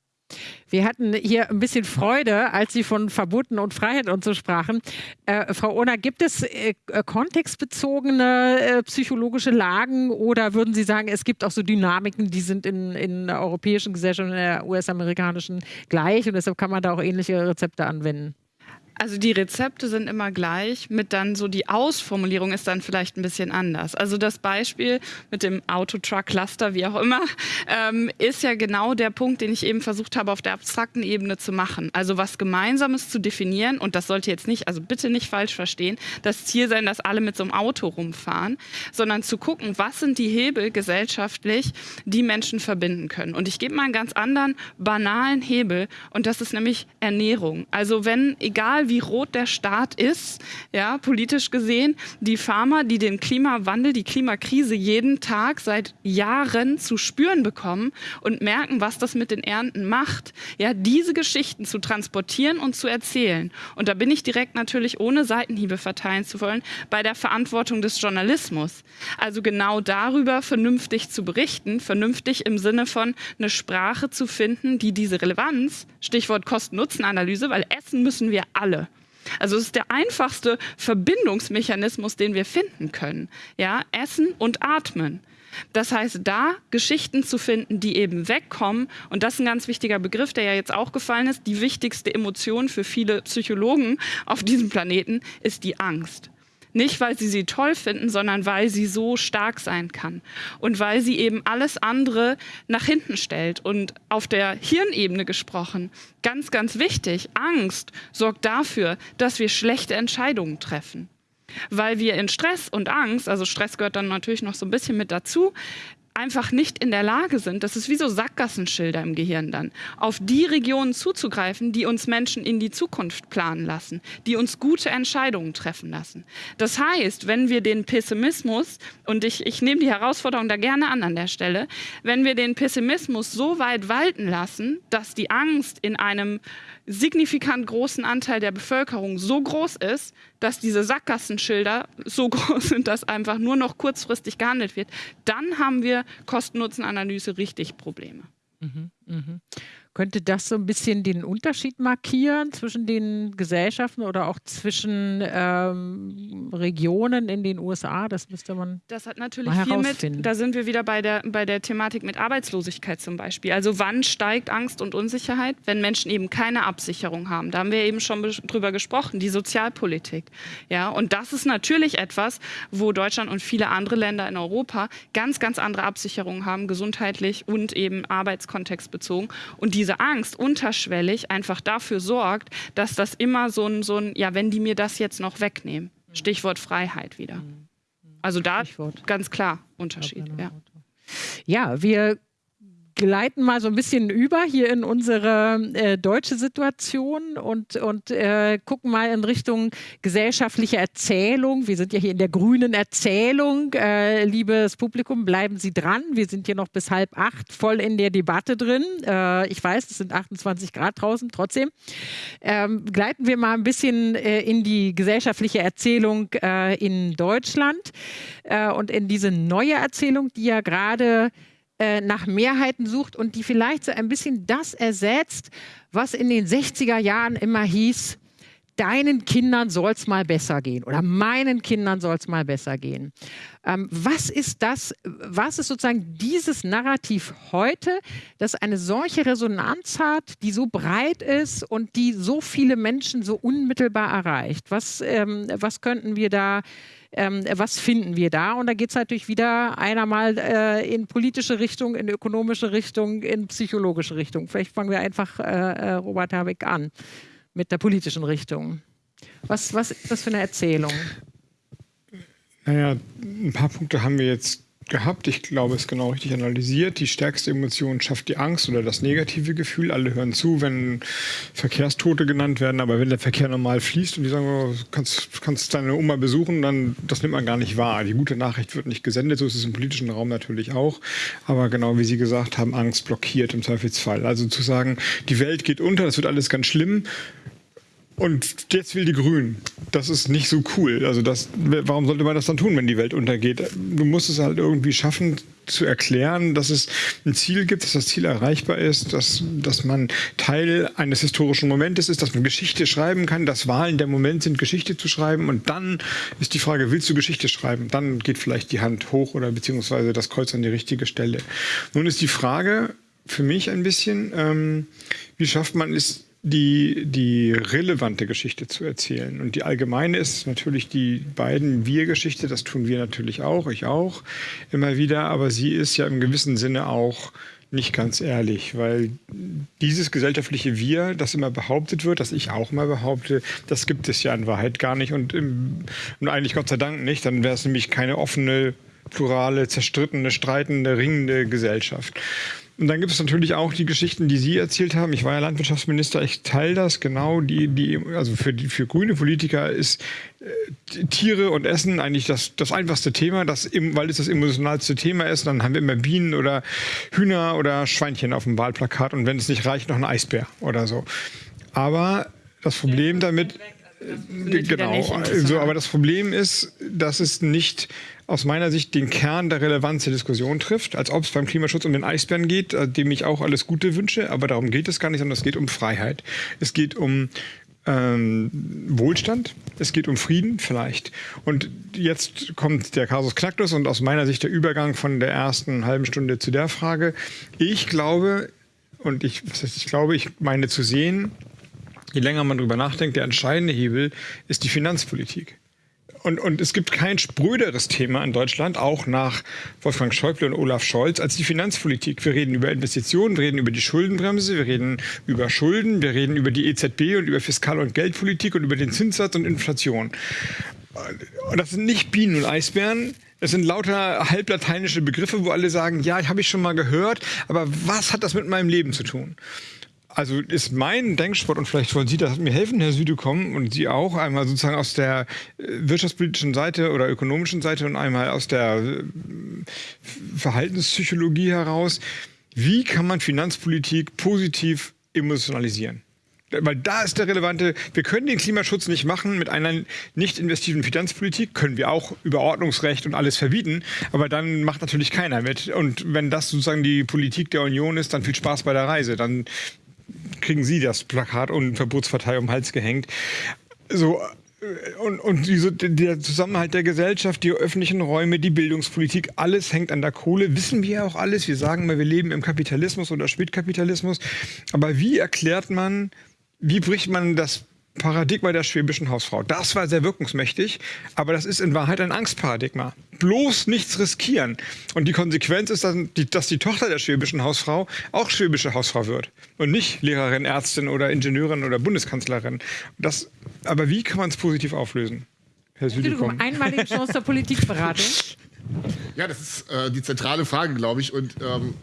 Wir hatten hier ein bisschen Freude, als Sie von Verboten und Freiheit und so sprachen. Äh, Frau Ohner, gibt es äh, kontextbezogene äh, psychologische Lagen oder würden Sie sagen, es gibt auch so Dynamiken, die sind in, in der europäischen Gesellschaft und in der US-amerikanischen gleich und deshalb kann man da auch ähnliche Rezepte anwenden? Also die Rezepte sind immer gleich, mit dann so die Ausformulierung ist dann vielleicht ein bisschen anders. Also das Beispiel mit dem Autotruck-Cluster, wie auch immer, ähm, ist ja genau der Punkt, den ich eben versucht habe, auf der abstrakten Ebene zu machen. Also was Gemeinsames zu definieren und das sollte jetzt nicht, also bitte nicht falsch verstehen, das Ziel sein, dass alle mit so einem Auto rumfahren, sondern zu gucken, was sind die Hebel gesellschaftlich, die Menschen verbinden können. Und ich gebe mal einen ganz anderen, banalen Hebel und das ist nämlich Ernährung. Also wenn, egal wie rot der Staat ist, ja, politisch gesehen, die Farmer, die den Klimawandel, die Klimakrise jeden Tag seit Jahren zu spüren bekommen und merken, was das mit den Ernten macht, ja, diese Geschichten zu transportieren und zu erzählen. Und da bin ich direkt natürlich, ohne Seitenhiebe verteilen zu wollen, bei der Verantwortung des Journalismus. Also genau darüber vernünftig zu berichten, vernünftig im Sinne von eine Sprache zu finden, die diese Relevanz, Stichwort Kosten-Nutzen-Analyse, weil essen müssen wir alle alle. Also es ist der einfachste Verbindungsmechanismus, den wir finden können. Ja, Essen und Atmen. Das heißt, da Geschichten zu finden, die eben wegkommen, und das ist ein ganz wichtiger Begriff, der ja jetzt auch gefallen ist, die wichtigste Emotion für viele Psychologen auf diesem Planeten ist die Angst. Nicht, weil sie sie toll finden, sondern weil sie so stark sein kann. Und weil sie eben alles andere nach hinten stellt. Und auf der Hirnebene gesprochen, ganz, ganz wichtig, Angst sorgt dafür, dass wir schlechte Entscheidungen treffen weil wir in Stress und Angst, also Stress gehört dann natürlich noch so ein bisschen mit dazu, einfach nicht in der Lage sind, das ist wie so Sackgassenschilder im Gehirn dann, auf die Regionen zuzugreifen, die uns Menschen in die Zukunft planen lassen, die uns gute Entscheidungen treffen lassen. Das heißt, wenn wir den Pessimismus, und ich, ich nehme die Herausforderung da gerne an an der Stelle, wenn wir den Pessimismus so weit walten lassen, dass die Angst in einem signifikant großen Anteil der Bevölkerung so groß ist, dass diese Sackgassenschilder so groß sind, dass einfach nur noch kurzfristig gehandelt wird, dann haben wir Kosten-Nutzen-Analyse richtig Probleme. Mhm. Mhm. Könnte das so ein bisschen den Unterschied markieren zwischen den Gesellschaften oder auch zwischen ähm, Regionen in den USA? Das müsste man. Das hat natürlich viel mit. Da sind wir wieder bei der, bei der Thematik mit Arbeitslosigkeit zum Beispiel. Also, wann steigt Angst und Unsicherheit? Wenn Menschen eben keine Absicherung haben. Da haben wir eben schon drüber gesprochen, die Sozialpolitik. Ja, und das ist natürlich etwas, wo Deutschland und viele andere Länder in Europa ganz, ganz andere Absicherungen haben, gesundheitlich und eben arbeitskontextbezogen. Und die diese Angst unterschwellig einfach dafür sorgt, dass das immer so ein, so ein, ja, wenn die mir das jetzt noch wegnehmen. Stichwort Freiheit wieder. Also da Stichwort. ganz klar Unterschied. Ja. ja, wir gleiten mal so ein bisschen über hier in unsere äh, deutsche Situation und, und äh, gucken mal in Richtung gesellschaftliche Erzählung. Wir sind ja hier in der grünen Erzählung. Äh, liebes Publikum, bleiben Sie dran. Wir sind hier noch bis halb acht voll in der Debatte drin. Äh, ich weiß, es sind 28 Grad draußen, trotzdem. Ähm, gleiten wir mal ein bisschen äh, in die gesellschaftliche Erzählung äh, in Deutschland und in diese neue Erzählung, die ja gerade äh, nach Mehrheiten sucht und die vielleicht so ein bisschen das ersetzt, was in den 60er Jahren immer hieß, deinen Kindern soll es mal besser gehen oder meinen Kindern soll es mal besser gehen. Ähm, was ist das, was ist sozusagen dieses Narrativ heute, das eine solche Resonanz hat, die so breit ist und die so viele Menschen so unmittelbar erreicht? Was, ähm, was könnten wir da ähm, was finden wir da? Und da geht es natürlich wieder einer mal äh, in politische Richtung, in ökonomische Richtung, in psychologische Richtung. Vielleicht fangen wir einfach, äh, äh, Robert Habeck, an mit der politischen Richtung. Was, was ist das für eine Erzählung? Naja, ein paar Punkte haben wir jetzt gehabt. Ich glaube, es ist genau richtig analysiert. Die stärkste Emotion schafft die Angst oder das negative Gefühl. Alle hören zu, wenn Verkehrstote genannt werden. Aber wenn der Verkehr normal fließt und die sagen, oh, kannst, kannst deine Oma besuchen, dann das nimmt man gar nicht wahr. Die gute Nachricht wird nicht gesendet. So ist es im politischen Raum natürlich auch. Aber genau wie Sie gesagt haben, Angst blockiert im Zweifelsfall. Also zu sagen, die Welt geht unter, das wird alles ganz schlimm und jetzt will die Grünen. Das ist nicht so cool. Also das, warum sollte man das dann tun, wenn die Welt untergeht? Du musst es halt irgendwie schaffen zu erklären, dass es ein Ziel gibt, dass das Ziel erreichbar ist, dass, dass man Teil eines historischen Momentes ist, dass man Geschichte schreiben kann, dass Wahlen der Moment sind, Geschichte zu schreiben. Und dann ist die Frage, willst du Geschichte schreiben? Dann geht vielleicht die Hand hoch oder beziehungsweise das Kreuz an die richtige Stelle. Nun ist die Frage für mich ein bisschen, ähm, wie schafft man es, die, die relevante Geschichte zu erzählen. Und die allgemeine ist natürlich die beiden Wir-Geschichte, das tun wir natürlich auch, ich auch, immer wieder, aber sie ist ja im gewissen Sinne auch nicht ganz ehrlich, weil dieses gesellschaftliche Wir, das immer behauptet wird, das ich auch mal behaupte, das gibt es ja in Wahrheit gar nicht und, im, und eigentlich Gott sei Dank nicht, dann wäre es nämlich keine offene, plurale, zerstrittene, streitende, ringende Gesellschaft. Und dann gibt es natürlich auch die Geschichten, die Sie erzählt haben. Ich war ja Landwirtschaftsminister, ich teile das genau. Die, die, also für, die, für grüne Politiker ist äh, Tiere und Essen eigentlich das, das einfachste Thema, das, weil es das emotionalste Thema ist. Dann haben wir immer Bienen oder Hühner oder Schweinchen auf dem Wahlplakat und wenn es nicht reicht, noch ein Eisbär oder so. Aber das Problem damit, äh, genau, so, aber das Problem ist, dass es nicht aus meiner Sicht den Kern der Relevanz der Diskussion trifft, als ob es beim Klimaschutz um den Eisbären geht, äh, dem ich auch alles Gute wünsche, aber darum geht es gar nicht, sondern es geht um Freiheit. Es geht um ähm, Wohlstand, es geht um Frieden vielleicht. Und jetzt kommt der Kasus Knacktus und aus meiner Sicht der Übergang von der ersten halben Stunde zu der Frage. Ich glaube, und ich, was heißt, ich glaube, ich meine zu sehen, je länger man darüber nachdenkt, der entscheidende Hebel ist die Finanzpolitik. Und, und es gibt kein spröderes Thema in Deutschland, auch nach Wolfgang Schäuble und Olaf Scholz, als die Finanzpolitik. Wir reden über Investitionen, wir reden über die Schuldenbremse, wir reden über Schulden, wir reden über die EZB und über Fiskal- und Geldpolitik und über den Zinssatz und Inflation. Und das sind nicht Bienen und Eisbären, das sind lauter halblateinische Begriffe, wo alle sagen, ja, habe ich schon mal gehört, aber was hat das mit meinem Leben zu tun? Also ist mein Denksport, und vielleicht wollen Sie das mir helfen, Herr Südekom, und Sie auch, einmal sozusagen aus der äh, wirtschaftspolitischen Seite oder ökonomischen Seite und einmal aus der äh, Verhaltenspsychologie heraus. Wie kann man Finanzpolitik positiv emotionalisieren? Weil da ist der relevante, wir können den Klimaschutz nicht machen mit einer nicht investiven Finanzpolitik, können wir auch über Ordnungsrecht und alles verbieten, aber dann macht natürlich keiner mit. Und wenn das sozusagen die Politik der Union ist, dann viel Spaß bei der Reise. Dann kriegen Sie das Plakat und Verbotspartei um den Hals gehängt. So, und, und diese, der Zusammenhalt der Gesellschaft, die öffentlichen Räume, die Bildungspolitik, alles hängt an der Kohle. Wissen wir ja auch alles. Wir sagen mal, wir leben im Kapitalismus oder Spätkapitalismus. Aber wie erklärt man, wie bricht man das Paradigma der schwäbischen Hausfrau. Das war sehr wirkungsmächtig, aber das ist in Wahrheit ein Angstparadigma. Bloß nichts riskieren. Und die Konsequenz ist, dass die, dass die Tochter der schwäbischen Hausfrau auch schwäbische Hausfrau wird und nicht Lehrerin, Ärztin oder Ingenieurin oder Bundeskanzlerin. Das, aber wie kann man es positiv auflösen? Herr Entschuldigung, einmalige Chance der Politikberatung. Ja, das ist äh, die zentrale Frage, glaube ich. Und ähm,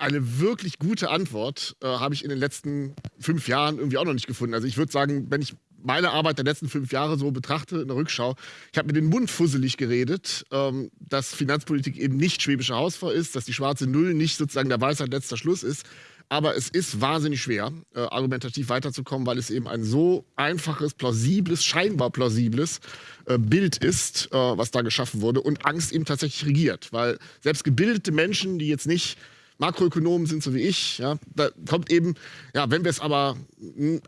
eine wirklich gute Antwort äh, habe ich in den letzten fünf Jahren irgendwie auch noch nicht gefunden. Also ich würde sagen, wenn ich meine Arbeit der letzten fünf Jahre so betrachte, in der Rückschau, ich habe mir den Mund fusselig geredet, ähm, dass Finanzpolitik eben nicht schwäbische Hausfrau ist, dass die schwarze Null nicht sozusagen der Weisheit letzter Schluss ist. Aber es ist wahnsinnig schwer, äh, argumentativ weiterzukommen, weil es eben ein so einfaches, plausibles, scheinbar plausibles äh, Bild ist, äh, was da geschaffen wurde und Angst eben tatsächlich regiert. Weil selbst gebildete Menschen, die jetzt nicht Makroökonomen sind so wie ich. Ja, da kommt eben, ja, wenn wir es aber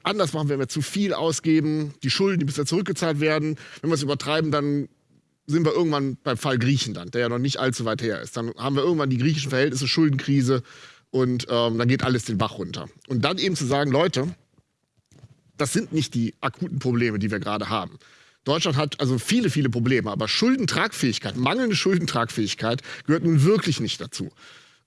anders machen, wenn wir zu viel ausgeben, die Schulden, die bisher zurückgezahlt werden, wenn wir es übertreiben, dann sind wir irgendwann beim Fall Griechenland, der ja noch nicht allzu weit her ist. Dann haben wir irgendwann die griechischen Verhältnisse, Schuldenkrise und ähm, dann geht alles den Bach runter. Und dann eben zu sagen, Leute, das sind nicht die akuten Probleme, die wir gerade haben. Deutschland hat also viele, viele Probleme, aber Schuldentragfähigkeit, mangelnde Schuldentragfähigkeit gehört nun wirklich nicht dazu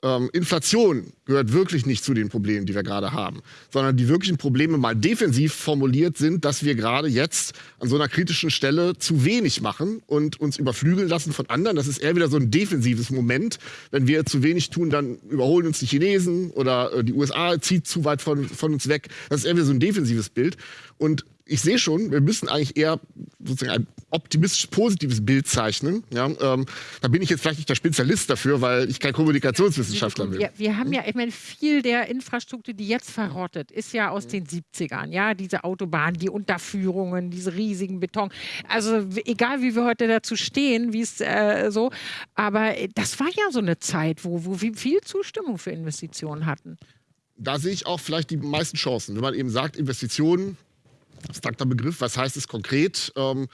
ähm, Inflation gehört wirklich nicht zu den Problemen, die wir gerade haben, sondern die wirklichen Probleme mal defensiv formuliert sind, dass wir gerade jetzt an so einer kritischen Stelle zu wenig machen und uns überflügeln lassen von anderen. Das ist eher wieder so ein defensives Moment. Wenn wir zu wenig tun, dann überholen uns die Chinesen oder äh, die USA zieht zu weit von, von uns weg. Das ist eher wieder so ein defensives Bild. Und ich sehe schon, wir müssen eigentlich eher sozusagen ein optimistisch positives Bild zeichnen. Ja, ähm, da bin ich jetzt vielleicht nicht der Spezialist dafür, weil ich kein Kommunikationswissenschaftler bin. Wir, wir haben ja, ich meine, viel der Infrastruktur, die jetzt verrottet, ist ja aus den 70ern. Ja, diese Autobahnen, die Unterführungen, diese riesigen Beton. Also egal, wie wir heute dazu stehen, wie es äh, so, aber das war ja so eine Zeit, wo, wo wir viel Zustimmung für Investitionen hatten. Da sehe ich auch vielleicht die meisten Chancen. Wenn man eben sagt, Investitionen abstrakter Begriff. Was heißt es konkret? Ähm,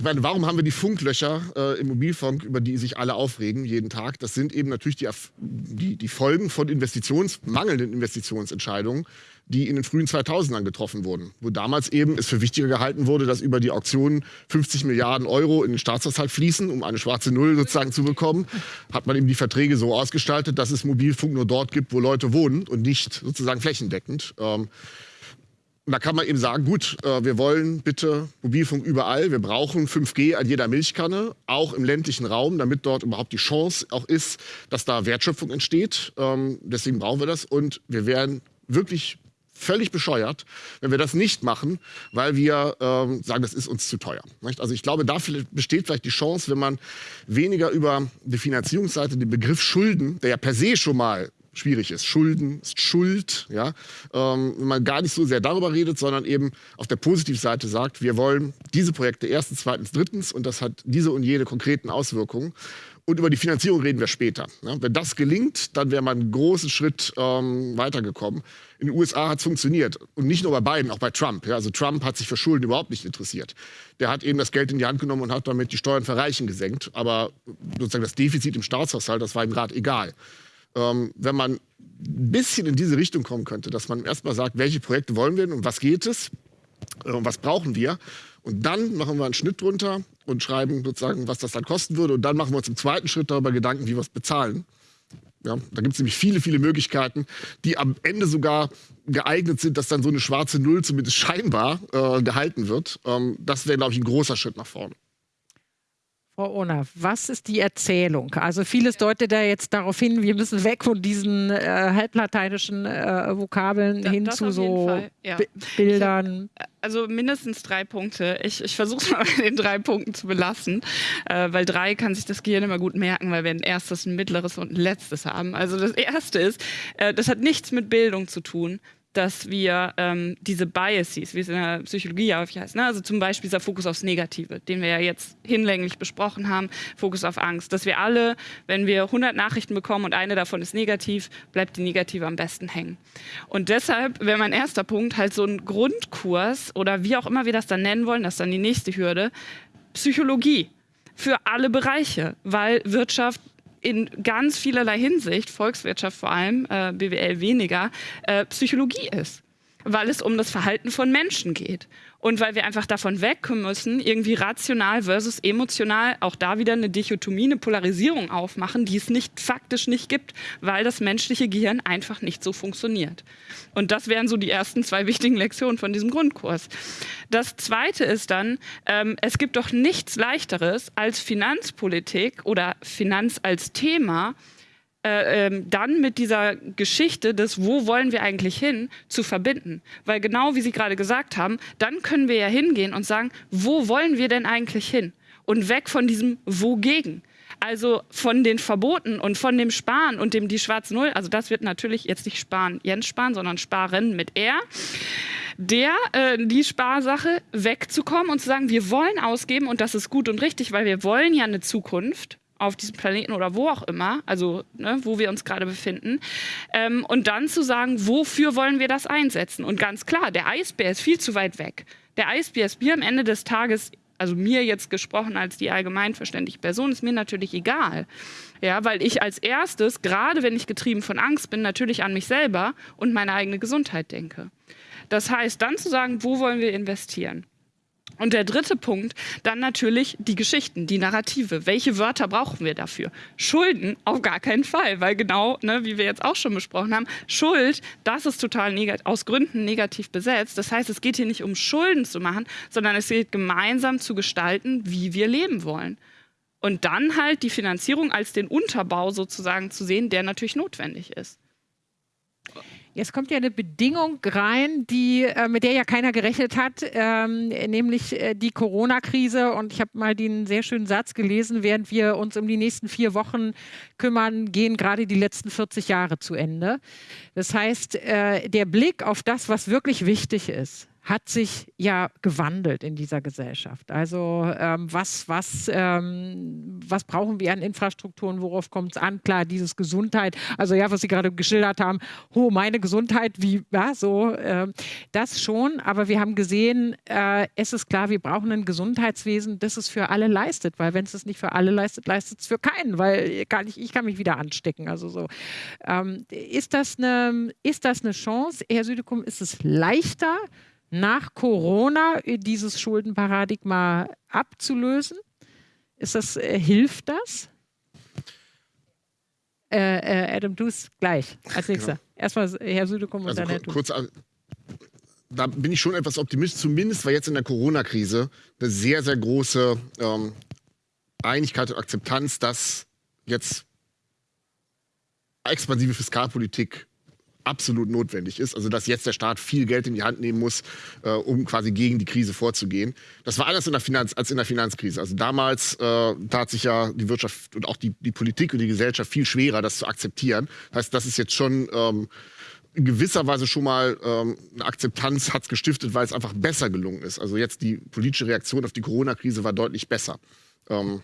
ich meine, warum haben wir die Funklöcher äh, im Mobilfunk, über die sich alle aufregen jeden Tag? Das sind eben natürlich die, die, die Folgen von Investitions, mangelnden Investitionsentscheidungen, die in den frühen 2000ern getroffen wurden. Wo damals eben es für wichtiger gehalten wurde, dass über die Auktionen 50 Milliarden Euro in den Staatshaushalt fließen, um eine schwarze Null sozusagen zu bekommen, hat man eben die Verträge so ausgestaltet, dass es Mobilfunk nur dort gibt, wo Leute wohnen und nicht sozusagen flächendeckend. Ähm, und da kann man eben sagen, gut, äh, wir wollen bitte Mobilfunk überall. Wir brauchen 5G an jeder Milchkanne, auch im ländlichen Raum, damit dort überhaupt die Chance auch ist, dass da Wertschöpfung entsteht. Ähm, deswegen brauchen wir das. Und wir werden wirklich völlig bescheuert, wenn wir das nicht machen, weil wir ähm, sagen, das ist uns zu teuer. Also ich glaube, da besteht vielleicht die Chance, wenn man weniger über die Finanzierungsseite den Begriff Schulden, der ja per se schon mal schwierig ist. Schulden ist Schuld, ja. Ähm, wenn man gar nicht so sehr darüber redet, sondern eben auf der Positivseite sagt, wir wollen diese Projekte erstens, zweitens, drittens und das hat diese und jene konkreten Auswirkungen. Und über die Finanzierung reden wir später. Ja, wenn das gelingt, dann wäre man einen großen Schritt ähm, weitergekommen. In den USA hat es funktioniert. Und nicht nur bei Biden, auch bei Trump. Ja, also Trump hat sich für Schulden überhaupt nicht interessiert. Der hat eben das Geld in die Hand genommen und hat damit die Steuern für Reichen gesenkt. Aber sozusagen das Defizit im Staatshaushalt, das war ihm gerade egal ähm, wenn man ein bisschen in diese Richtung kommen könnte, dass man erstmal sagt, welche Projekte wollen wir und was geht es äh, und was brauchen wir. Und dann machen wir einen Schnitt drunter und schreiben sozusagen, was das dann kosten würde. Und dann machen wir uns im zweiten Schritt darüber Gedanken, wie wir es bezahlen. Ja, da gibt es nämlich viele, viele Möglichkeiten, die am Ende sogar geeignet sind, dass dann so eine schwarze Null zumindest scheinbar äh, gehalten wird. Ähm, das wäre, glaube ich, ein großer Schritt nach vorne. Frau Ohner, was ist die Erzählung? Also vieles deutet da jetzt darauf hin, wir müssen weg von diesen äh, halblateinischen äh, Vokabeln da, hin zu so ja. Bildern. Hab, äh, also mindestens drei Punkte. Ich, ich versuche es mal bei den drei Punkten zu belassen, äh, weil drei kann sich das Gehirn immer gut merken, weil wir ein erstes, ein mittleres und ein letztes haben. Also das erste ist, äh, das hat nichts mit Bildung zu tun dass wir ähm, diese Biases, wie es in der Psychologie ja häufig heißt, ne? also zum Beispiel dieser Fokus aufs Negative, den wir ja jetzt hinlänglich besprochen haben, Fokus auf Angst, dass wir alle, wenn wir 100 Nachrichten bekommen und eine davon ist negativ, bleibt die negative am besten hängen. Und deshalb wäre mein erster Punkt halt so ein Grundkurs oder wie auch immer wir das dann nennen wollen, das ist dann die nächste Hürde, Psychologie für alle Bereiche, weil Wirtschaft in ganz vielerlei Hinsicht, Volkswirtschaft vor allem, äh, BWL weniger, äh, Psychologie ist, weil es um das Verhalten von Menschen geht und weil wir einfach davon wegkommen müssen, irgendwie rational versus emotional auch da wieder eine Dichotomie, eine Polarisierung aufmachen, die es nicht faktisch nicht gibt, weil das menschliche Gehirn einfach nicht so funktioniert. Und das wären so die ersten zwei wichtigen Lektionen von diesem Grundkurs. Das Zweite ist dann, ähm, es gibt doch nichts Leichteres als Finanzpolitik oder Finanz als Thema, äh, ähm, dann mit dieser Geschichte des, wo wollen wir eigentlich hin, zu verbinden. Weil genau wie Sie gerade gesagt haben, dann können wir ja hingehen und sagen, wo wollen wir denn eigentlich hin? Und weg von diesem Wogegen. Also von den Verboten und von dem Sparen und dem die Schwarz Null, also das wird natürlich jetzt nicht Sparen Jens sparen, sondern Sparen mit R, der, äh, die Sparsache wegzukommen und zu sagen, wir wollen ausgeben und das ist gut und richtig, weil wir wollen ja eine Zukunft auf diesem Planeten oder wo auch immer, also ne, wo wir uns gerade befinden, ähm, und dann zu sagen, wofür wollen wir das einsetzen? Und ganz klar, der Eisbär ist viel zu weit weg. Der Eisbär ist mir am Ende des Tages, also mir jetzt gesprochen als die allgemeinverständliche Person, ist mir natürlich egal. Ja, weil ich als erstes, gerade wenn ich getrieben von Angst bin, natürlich an mich selber und meine eigene Gesundheit denke. Das heißt, dann zu sagen, wo wollen wir investieren? Und der dritte Punkt, dann natürlich die Geschichten, die Narrative. Welche Wörter brauchen wir dafür? Schulden auf gar keinen Fall, weil genau, ne, wie wir jetzt auch schon besprochen haben, Schuld, das ist total aus Gründen negativ besetzt. Das heißt, es geht hier nicht um Schulden zu machen, sondern es geht gemeinsam zu gestalten, wie wir leben wollen. Und dann halt die Finanzierung als den Unterbau sozusagen zu sehen, der natürlich notwendig ist. Jetzt kommt ja eine Bedingung rein, die, äh, mit der ja keiner gerechnet hat, ähm, nämlich äh, die Corona-Krise. Und ich habe mal den sehr schönen Satz gelesen, während wir uns um die nächsten vier Wochen kümmern, gehen gerade die letzten 40 Jahre zu Ende. Das heißt, äh, der Blick auf das, was wirklich wichtig ist, hat sich ja gewandelt in dieser Gesellschaft. Also ähm, was, was, ähm, was brauchen wir an Infrastrukturen, worauf kommt es an? Klar, dieses Gesundheit, also ja, was Sie gerade geschildert haben, oh, meine Gesundheit, wie, ja, so, äh, das schon, aber wir haben gesehen, äh, es ist klar, wir brauchen ein Gesundheitswesen, das es für alle leistet, weil wenn es es nicht für alle leistet, leistet es für keinen, weil kann ich, ich kann mich wieder anstecken. Also so. Ähm, ist, das eine, ist das eine Chance, Herr Südekum, ist es leichter, nach Corona dieses Schuldenparadigma abzulösen? Ist das, äh, hilft das? Äh, äh, Adam, du es gleich als nächster. Genau. Erstmal Herr Südekum und also, dann Herr kurz, Da bin ich schon etwas optimistisch, zumindest weil jetzt in der Corona-Krise eine sehr, sehr große ähm, Einigkeit und Akzeptanz, dass jetzt expansive Fiskalpolitik absolut notwendig ist. Also dass jetzt der Staat viel Geld in die Hand nehmen muss, äh, um quasi gegen die Krise vorzugehen. Das war anders in der Finanz als in der Finanzkrise. Also damals äh, tat sich ja die Wirtschaft und auch die, die Politik und die Gesellschaft viel schwerer, das zu akzeptieren. Das heißt, das ist jetzt schon ähm, in gewisser Weise schon mal ähm, eine Akzeptanz hat es gestiftet, weil es einfach besser gelungen ist. Also jetzt die politische Reaktion auf die Corona-Krise war deutlich besser. Ähm,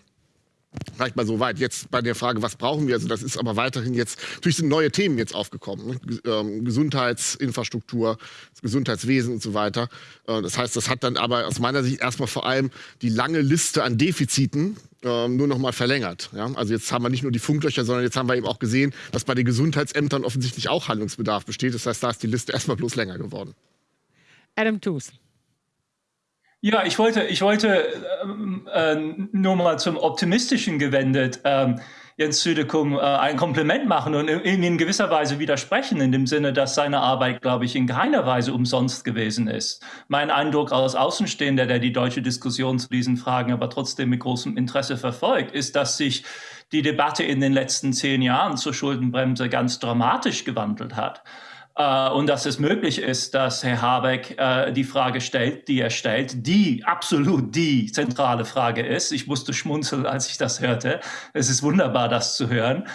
Reicht mal so weit. Jetzt bei der Frage, was brauchen wir? Also das ist aber weiterhin jetzt, natürlich sind neue Themen jetzt aufgekommen. Ne? Ähm, Gesundheitsinfrastruktur, Gesundheitswesen und so weiter. Äh, das heißt, das hat dann aber aus meiner Sicht erstmal vor allem die lange Liste an Defiziten äh, nur noch mal verlängert. Ja? Also jetzt haben wir nicht nur die Funklöcher, sondern jetzt haben wir eben auch gesehen, dass bei den Gesundheitsämtern offensichtlich auch Handlungsbedarf besteht. Das heißt, da ist die Liste erstmal bloß länger geworden. Adam Tooth. Ja, ich wollte, ich wollte ähm, äh, nur mal zum Optimistischen gewendet ähm, Jens Südekum äh, ein Kompliment machen und ihm in gewisser Weise widersprechen, in dem Sinne, dass seine Arbeit, glaube ich, in keiner Weise umsonst gewesen ist. Mein Eindruck als Außenstehender, der die deutsche Diskussion zu diesen Fragen aber trotzdem mit großem Interesse verfolgt, ist, dass sich die Debatte in den letzten zehn Jahren zur Schuldenbremse ganz dramatisch gewandelt hat. Äh, und dass es möglich ist, dass Herr Habeck äh, die Frage stellt, die er stellt, die absolut die zentrale Frage ist. Ich musste schmunzeln, als ich das hörte. Es ist wunderbar, das zu hören.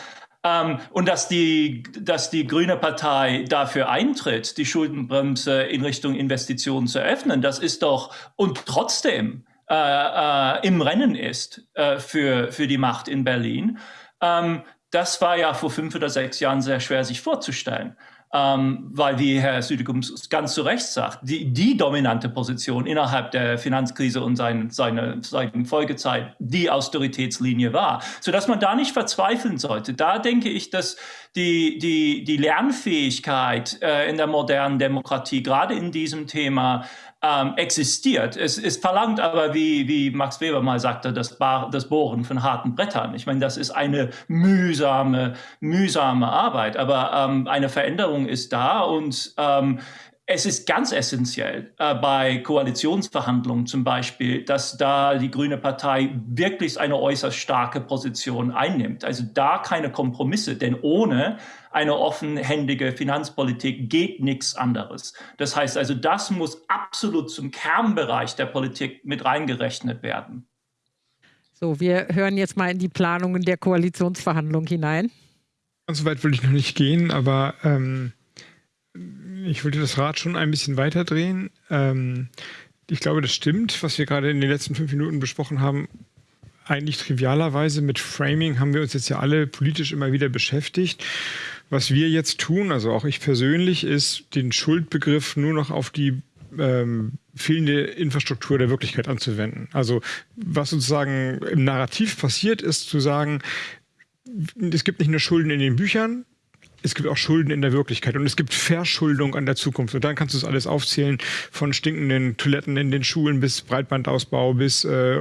Ähm, und dass die, dass die Grüne Partei dafür eintritt, die Schuldenbremse in Richtung Investitionen zu öffnen, das ist doch, und trotzdem äh, äh, im Rennen ist äh, für, für die Macht in Berlin, ähm, das war ja vor fünf oder sechs Jahren sehr schwer sich vorzustellen ähm, weil, wie Herr Südegum ganz zu Recht sagt, die, die dominante Position innerhalb der Finanzkrise und sein, seine, seine Folgezeit die Austeritätslinie war, sodass man da nicht verzweifeln sollte. Da denke ich, dass die, die, die Lernfähigkeit äh, in der modernen Demokratie, gerade in diesem Thema, ähm, existiert. Es, es, verlangt aber, wie, wie Max Weber mal sagte, das, das Bohren von harten Brettern. Ich meine, das ist eine mühsame, mühsame Arbeit, aber ähm, eine Veränderung ist da und ähm, es ist ganz essentiell äh, bei Koalitionsverhandlungen zum Beispiel, dass da die Grüne Partei wirklich eine äußerst starke Position einnimmt. Also da keine Kompromisse, denn ohne eine offenhändige Finanzpolitik geht nichts anderes. Das heißt also, das muss absolut zum Kernbereich der Politik mit reingerechnet werden. So, wir hören jetzt mal in die Planungen der Koalitionsverhandlungen hinein. Ganz so weit will ich noch nicht gehen, aber ähm ich wollte das Rad schon ein bisschen weiter drehen. Ähm, ich glaube, das stimmt, was wir gerade in den letzten fünf Minuten besprochen haben. Eigentlich trivialerweise mit Framing haben wir uns jetzt ja alle politisch immer wieder beschäftigt. Was wir jetzt tun, also auch ich persönlich, ist den Schuldbegriff nur noch auf die ähm, fehlende Infrastruktur der Wirklichkeit anzuwenden. Also was sozusagen im Narrativ passiert ist, zu sagen, es gibt nicht nur Schulden in den Büchern, es gibt auch Schulden in der Wirklichkeit und es gibt Verschuldung an der Zukunft. Und dann kannst du es alles aufzählen, von stinkenden Toiletten in den Schulen bis Breitbandausbau, bis äh,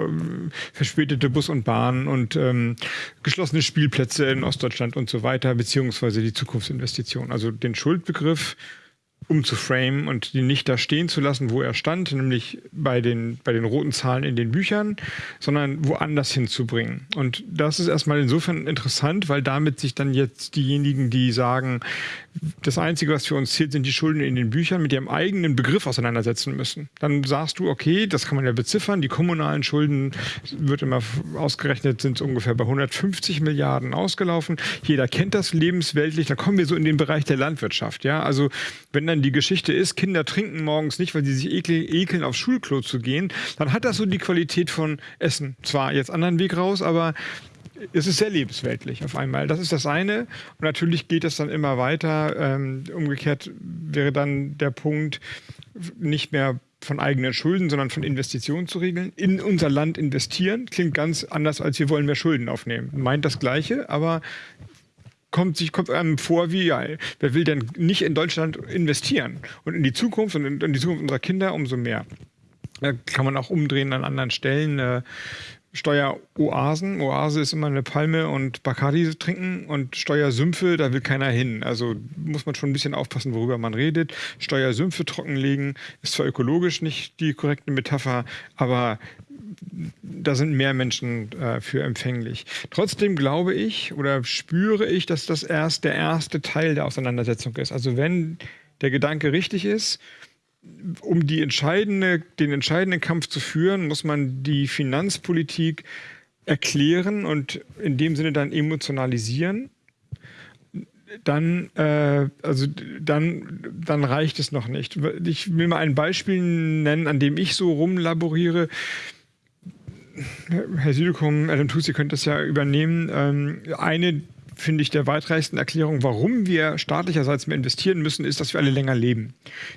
verspätete Bus und Bahn und ähm, geschlossene Spielplätze in Ostdeutschland und so weiter, beziehungsweise die Zukunftsinvestition. Also den Schuldbegriff umzuframen und die nicht da stehen zu lassen, wo er stand, nämlich bei den, bei den roten Zahlen in den Büchern, sondern woanders hinzubringen. Und das ist erstmal insofern interessant, weil damit sich dann jetzt diejenigen, die sagen, das Einzige, was für uns zählt, sind die Schulden in den Büchern, mit ihrem eigenen Begriff auseinandersetzen müssen. Dann sagst du, okay, das kann man ja beziffern, die kommunalen Schulden wird immer ausgerechnet, sind ungefähr bei 150 Milliarden ausgelaufen. Jeder kennt das lebensweltlich, da kommen wir so in den Bereich der Landwirtschaft. Ja, also wenn dann die Geschichte ist, Kinder trinken morgens nicht, weil sie sich ekeln, aufs Schulklo zu gehen, dann hat das so die Qualität von Essen. Zwar jetzt anderen Weg raus, aber es ist sehr lebensweltlich auf einmal. Das ist das eine. Und natürlich geht es dann immer weiter. Ähm, umgekehrt wäre dann der Punkt, nicht mehr von eigenen Schulden, sondern von Investitionen zu regeln. In unser Land investieren klingt ganz anders, als wir wollen mehr Schulden aufnehmen. Meint das Gleiche, aber kommt sich kommt einem vor wie, ja, wer will denn nicht in Deutschland investieren? Und in die Zukunft und in, die Zukunft unserer Kinder umso mehr. Da kann man auch umdrehen an anderen Stellen. Steueroasen. Oase ist immer eine Palme und Bacardi trinken und Steuersümpfe, da will keiner hin. Also muss man schon ein bisschen aufpassen, worüber man redet. Steuersümpfe trockenlegen ist zwar ökologisch nicht die korrekte Metapher, aber da sind mehr Menschen äh, für empfänglich. Trotzdem glaube ich oder spüre ich, dass das erst der erste Teil der Auseinandersetzung ist. Also wenn der Gedanke richtig ist, um entscheidende, den entscheidenden Kampf zu führen, muss man die Finanzpolitik erklären und in dem Sinne dann emotionalisieren. Dann, äh, also dann, dann reicht es noch nicht. Ich will mal ein Beispiel nennen, an dem ich so rumlaboriere. Herr Südekum, Adam Tusi könnte das ja übernehmen. Ähm, eine finde ich, der weitreichsten Erklärung, warum wir staatlicherseits mehr investieren müssen, ist, dass wir alle länger leben.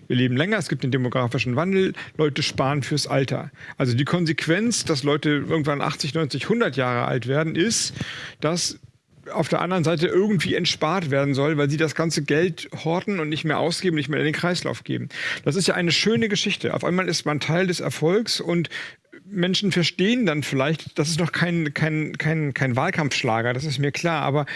Wir leben länger, es gibt den demografischen Wandel, Leute sparen fürs Alter. Also die Konsequenz, dass Leute irgendwann 80, 90, 100 Jahre alt werden, ist, dass auf der anderen Seite irgendwie entspart werden soll, weil sie das ganze Geld horten und nicht mehr ausgeben, nicht mehr in den Kreislauf geben. Das ist ja eine schöne Geschichte. Auf einmal ist man Teil des Erfolgs und Menschen verstehen dann vielleicht, das ist noch kein, kein, kein, kein Wahlkampfschlager, das ist mir klar, aber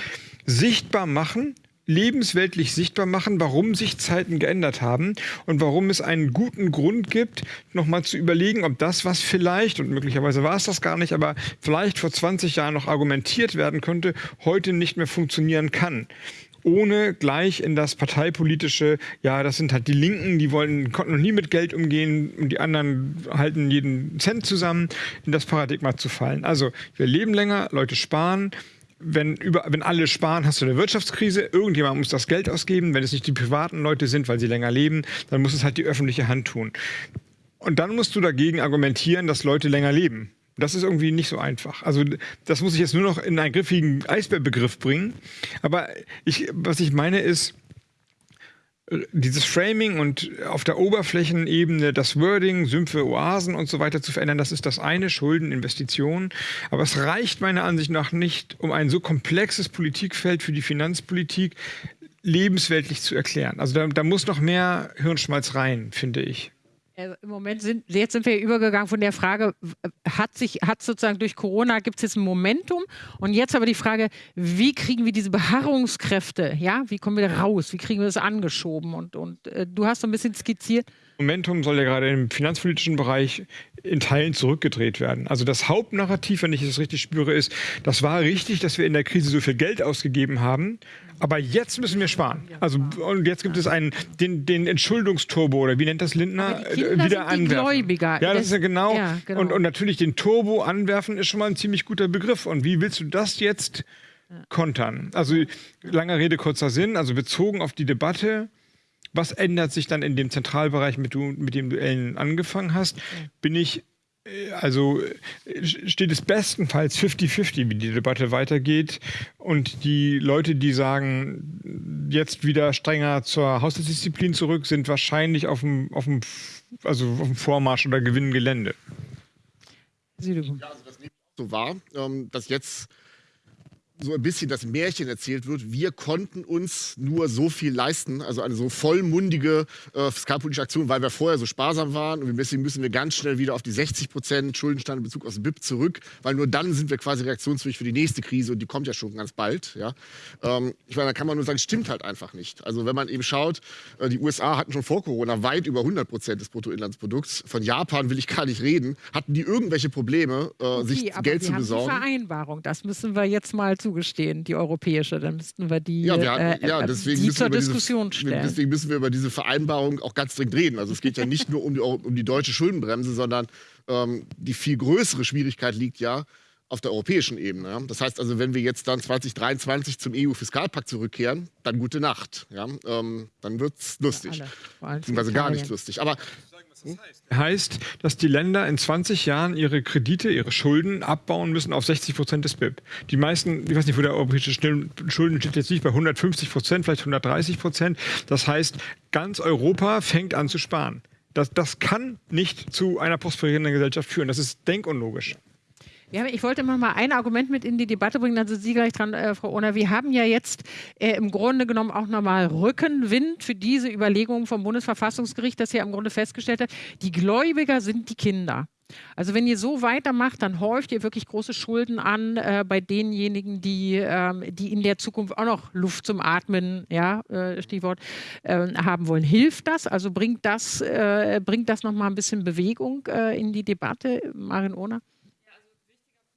sichtbar machen, lebensweltlich sichtbar machen, warum sich Zeiten geändert haben und warum es einen guten Grund gibt, nochmal zu überlegen, ob das, was vielleicht, und möglicherweise war es das gar nicht, aber vielleicht vor 20 Jahren noch argumentiert werden könnte, heute nicht mehr funktionieren kann ohne gleich in das parteipolitische, ja, das sind halt die Linken, die wollen, konnten noch nie mit Geld umgehen und die anderen halten jeden Cent zusammen, in das Paradigma zu fallen. Also wir leben länger, Leute sparen, wenn, über, wenn alle sparen, hast du eine Wirtschaftskrise. Irgendjemand muss das Geld ausgeben. Wenn es nicht die privaten Leute sind, weil sie länger leben, dann muss es halt die öffentliche Hand tun. Und dann musst du dagegen argumentieren, dass Leute länger leben. Das ist irgendwie nicht so einfach. Also das muss ich jetzt nur noch in einen griffigen Eisbärbegriff bringen. Aber ich, was ich meine ist, dieses Framing und auf der Oberflächenebene das Wording, Sümpfe, Oasen und so weiter zu verändern, das ist das eine, Schulden, Investitionen. Aber es reicht meiner Ansicht nach nicht, um ein so komplexes Politikfeld für die Finanzpolitik lebensweltlich zu erklären. Also da, da muss noch mehr Hirnschmalz rein, finde ich. Also Im Moment sind, jetzt sind wir übergegangen von der Frage, hat sich, hat sozusagen durch Corona gibt es jetzt ein Momentum? Und jetzt aber die Frage, wie kriegen wir diese Beharrungskräfte, ja, wie kommen wir da raus, wie kriegen wir das angeschoben? Und, und äh, du hast so ein bisschen skizziert. Momentum soll ja gerade im finanzpolitischen Bereich in Teilen zurückgedreht werden. Also das Hauptnarrativ, wenn ich es richtig spüre, ist, das war richtig, dass wir in der Krise so viel Geld ausgegeben haben aber jetzt müssen wir sparen. Also und jetzt gibt es einen den, den Entschuldungsturbo oder wie nennt das Lindner wieder anwerfen. Gläubiger. Ja, das ist ja genau. Ja, genau. Und, und natürlich den Turbo anwerfen ist schon mal ein ziemlich guter Begriff. Und wie willst du das jetzt kontern? Also langer Rede kurzer Sinn. Also bezogen auf die Debatte. Was ändert sich dann in dem Zentralbereich, mit, du, mit dem du Ellen angefangen hast? Bin ich also steht es bestenfalls 50-50, wie die Debatte weitergeht. Und die Leute, die sagen, jetzt wieder strenger zur Haushaltsdisziplin zurück, sind wahrscheinlich auf dem, auf dem, also auf dem Vormarsch oder gewinnen Gelände. Ja, also das nehme ich so wahr, ähm, dass jetzt so ein bisschen das Märchen erzählt wird, wir konnten uns nur so viel leisten, also eine so vollmundige äh, fiskalpolitische Aktion, weil wir vorher so sparsam waren und deswegen müssen wir ganz schnell wieder auf die 60 Prozent Schuldenstand in Bezug auf das BIP zurück, weil nur dann sind wir quasi reaktionsfähig für die nächste Krise und die kommt ja schon ganz bald. Ja? Ähm, ich meine, da kann man nur sagen, stimmt halt einfach nicht. Also wenn man eben schaut, äh, die USA hatten schon vor Corona weit über 100 Prozent des Bruttoinlandsprodukts. Von Japan will ich gar nicht reden. Hatten die irgendwelche Probleme, äh, okay, sich Geld zu besorgen? Die Vereinbarung, das müssen wir jetzt mal zu zugestehen, die europäische. Dann müssten wir die, ja, wir hatten, äh, ja, äh, deswegen die zur Diskussion diese, stellen. Deswegen müssen wir über diese Vereinbarung auch ganz dringend reden. Also es geht ja nicht nur um die, um die deutsche Schuldenbremse, sondern ähm, die viel größere Schwierigkeit liegt ja auf der europäischen Ebene. Ja? Das heißt also, wenn wir jetzt dann 2023 zum EU-Fiskalpakt zurückkehren, dann gute Nacht. Ja? Ähm, dann wird es lustig. Ja, Beziehungsweise gar nicht lustig. Aber heißt, dass die Länder in 20 Jahren ihre Kredite, ihre Schulden abbauen müssen auf 60 Prozent des BIP. Die meisten, ich weiß nicht, wo der europäische Schulden steht jetzt nicht bei 150 Prozent, vielleicht 130 Prozent. Das heißt, ganz Europa fängt an zu sparen. Das, das kann nicht zu einer prosperierenden Gesellschaft führen. Das ist denkunlogisch. Ja, ich wollte mal ein Argument mit in die Debatte bringen, dann sind Sie gleich dran, äh, Frau Ohner. Wir haben ja jetzt äh, im Grunde genommen auch nochmal Rückenwind für diese Überlegungen vom Bundesverfassungsgericht, das ja im Grunde festgestellt hat, die Gläubiger sind die Kinder. Also wenn ihr so weitermacht, dann häuft ihr wirklich große Schulden an äh, bei denjenigen, die, ähm, die in der Zukunft auch noch Luft zum Atmen, ja, äh, Stichwort, äh, haben wollen. Hilft das? Also bringt das, äh, bringt das nochmal ein bisschen Bewegung äh, in die Debatte, Marin Ohner?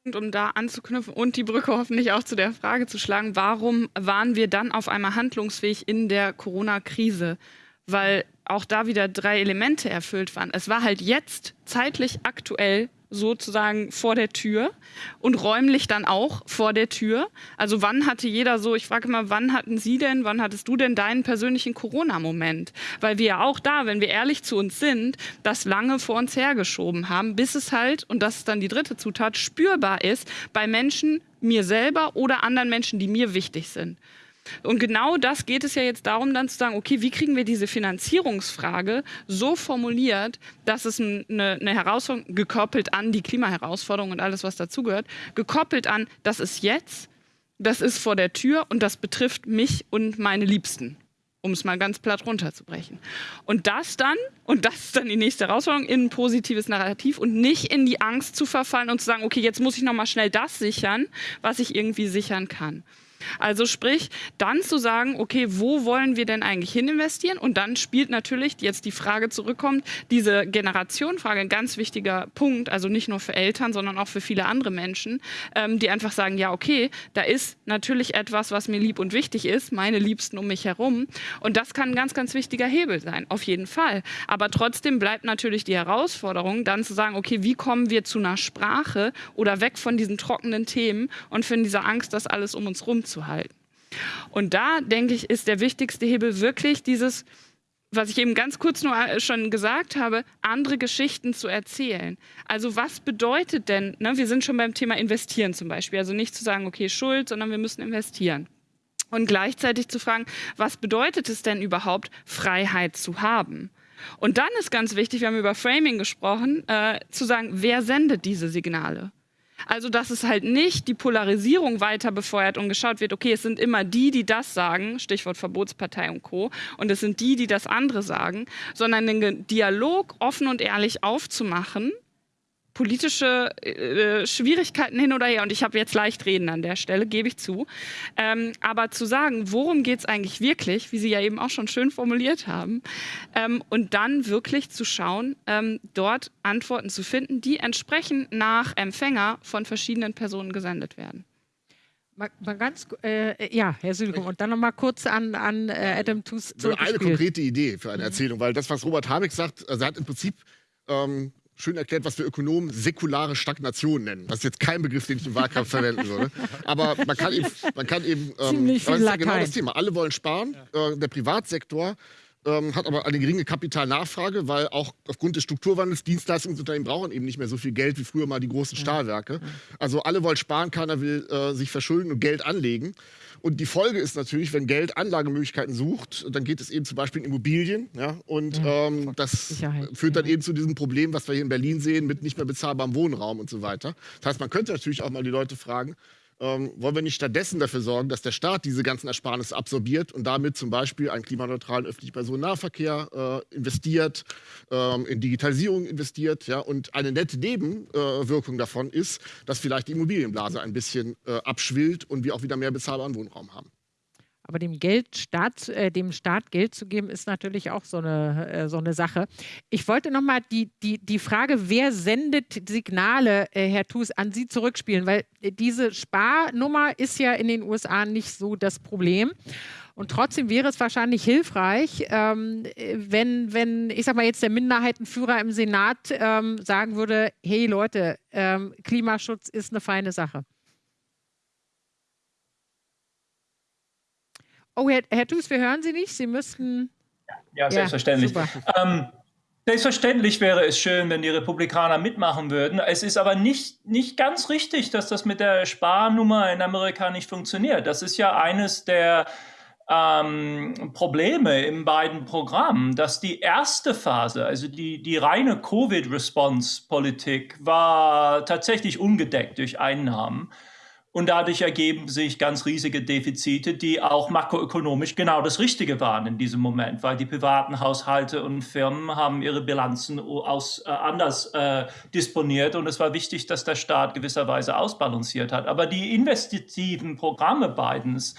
Um da anzuknüpfen und die Brücke hoffentlich auch zu der Frage zu schlagen, warum waren wir dann auf einmal handlungsfähig in der Corona-Krise? Weil auch da wieder drei Elemente erfüllt waren. Es war halt jetzt zeitlich aktuell sozusagen vor der Tür und räumlich dann auch vor der Tür. Also wann hatte jeder so, ich frage mal, wann hatten Sie denn, wann hattest du denn deinen persönlichen Corona-Moment? Weil wir ja auch da, wenn wir ehrlich zu uns sind, das lange vor uns hergeschoben haben, bis es halt, und das ist dann die dritte Zutat, spürbar ist bei Menschen, mir selber oder anderen Menschen, die mir wichtig sind. Und genau das geht es ja jetzt darum, dann zu sagen, okay, wie kriegen wir diese Finanzierungsfrage so formuliert, dass es eine, eine Herausforderung, gekoppelt an die Klimaherausforderung und alles, was dazugehört, gekoppelt an, das ist jetzt, das ist vor der Tür und das betrifft mich und meine Liebsten um es mal ganz platt runterzubrechen. Und das dann, und das ist dann die nächste Herausforderung, in ein positives Narrativ und nicht in die Angst zu verfallen und zu sagen, okay, jetzt muss ich nochmal schnell das sichern, was ich irgendwie sichern kann. Also sprich, dann zu sagen, okay, wo wollen wir denn eigentlich hin investieren? Und dann spielt natürlich jetzt die Frage zurückkommt, diese Generationenfrage ein ganz wichtiger Punkt, also nicht nur für Eltern, sondern auch für viele andere Menschen, ähm, die einfach sagen, ja, okay, da ist natürlich etwas, was mir lieb und wichtig ist, meine Liebsten um mich herum. Und das kann ein ganz, ganz wichtiger Hebel sein, auf jeden Fall. Aber trotzdem bleibt natürlich die Herausforderung, dann zu sagen, okay, wie kommen wir zu einer Sprache oder weg von diesen trockenen Themen und von dieser Angst, dass alles um uns rum zu. Und da, denke ich, ist der wichtigste Hebel wirklich dieses, was ich eben ganz kurz nur äh, schon gesagt habe, andere Geschichten zu erzählen. Also was bedeutet denn, ne, wir sind schon beim Thema Investieren zum Beispiel, also nicht zu sagen, okay, Schuld, sondern wir müssen investieren. Und gleichzeitig zu fragen, was bedeutet es denn überhaupt, Freiheit zu haben? Und dann ist ganz wichtig, wir haben über Framing gesprochen, äh, zu sagen, wer sendet diese Signale? Also, dass es halt nicht die Polarisierung weiter befeuert und geschaut wird, okay, es sind immer die, die das sagen, Stichwort Verbotspartei und Co. Und es sind die, die das andere sagen, sondern den Dialog offen und ehrlich aufzumachen politische äh, Schwierigkeiten hin oder her. Und ich habe jetzt leicht reden an der Stelle, gebe ich zu. Ähm, aber zu sagen, worum geht es eigentlich wirklich, wie Sie ja eben auch schon schön formuliert haben, ähm, und dann wirklich zu schauen, ähm, dort Antworten zu finden, die entsprechend nach Empfänger von verschiedenen Personen gesendet werden. Mal, mal ganz, äh, ja, Herr Südekum, und dann noch mal kurz an, an äh, Adam Tooze Eine konkrete Idee für eine Erzählung, weil das, was Robert Habeck sagt, also er hat im Prinzip ähm, schön erklärt, was wir Ökonomen säkulare Stagnation nennen. Das ist jetzt kein Begriff, den ich im Wahlkampf verwenden würde. Aber man kann eben, man kann eben ähm, Ziemlich viel das ist ja genau das Thema. Alle wollen sparen. Äh, der Privatsektor ähm, hat aber eine geringe Kapitalnachfrage, weil auch aufgrund des Strukturwandels Dienstleistungsunternehmen brauchen eben nicht mehr so viel Geld wie früher mal die großen Stahlwerke. Also alle wollen sparen, keiner will äh, sich verschulden und Geld anlegen. Und die Folge ist natürlich, wenn Geld Anlagemöglichkeiten sucht, dann geht es eben zum Beispiel in Immobilien. Ja? Und ja, ähm, das Sicherheit, führt dann eben zu diesem Problem, was wir hier in Berlin sehen, mit nicht mehr bezahlbarem Wohnraum und so weiter. Das heißt, man könnte natürlich auch mal die Leute fragen, ähm, wollen wir nicht stattdessen dafür sorgen, dass der Staat diese ganzen Ersparnisse absorbiert und damit zum Beispiel einen klimaneutralen öffentlichen Personennahverkehr äh, investiert, ähm, in Digitalisierung investiert. Ja? Und eine nette Nebenwirkung äh, davon ist, dass vielleicht die Immobilienblase ein bisschen äh, abschwillt und wir auch wieder mehr bezahlbaren Wohnraum haben. Aber dem, Geld Staat, äh, dem Staat Geld zu geben, ist natürlich auch so eine, äh, so eine Sache. Ich wollte noch mal die, die, die Frage, wer sendet Signale, äh, Herr Thus, an Sie zurückspielen, weil äh, diese Sparnummer ist ja in den USA nicht so das Problem. Und trotzdem wäre es wahrscheinlich hilfreich, ähm, wenn, wenn, ich sag mal jetzt der Minderheitenführer im Senat ähm, sagen würde, hey Leute, ähm, Klimaschutz ist eine feine Sache. Oh, Herr, Herr Thus, wir hören Sie nicht. Sie müssten. Ja, selbstverständlich. Ja, ähm, selbstverständlich wäre es schön, wenn die Republikaner mitmachen würden. Es ist aber nicht, nicht ganz richtig, dass das mit der Sparnummer in Amerika nicht funktioniert. Das ist ja eines der ähm, Probleme in beiden Programmen, dass die erste Phase, also die, die reine Covid-Response-Politik, war tatsächlich ungedeckt durch Einnahmen. Und dadurch ergeben sich ganz riesige Defizite, die auch makroökonomisch genau das Richtige waren in diesem Moment, weil die privaten Haushalte und Firmen haben ihre Bilanzen aus, äh, anders äh, disponiert und es war wichtig, dass der Staat gewisserweise ausbalanciert hat. Aber die investitiven Programme Bidens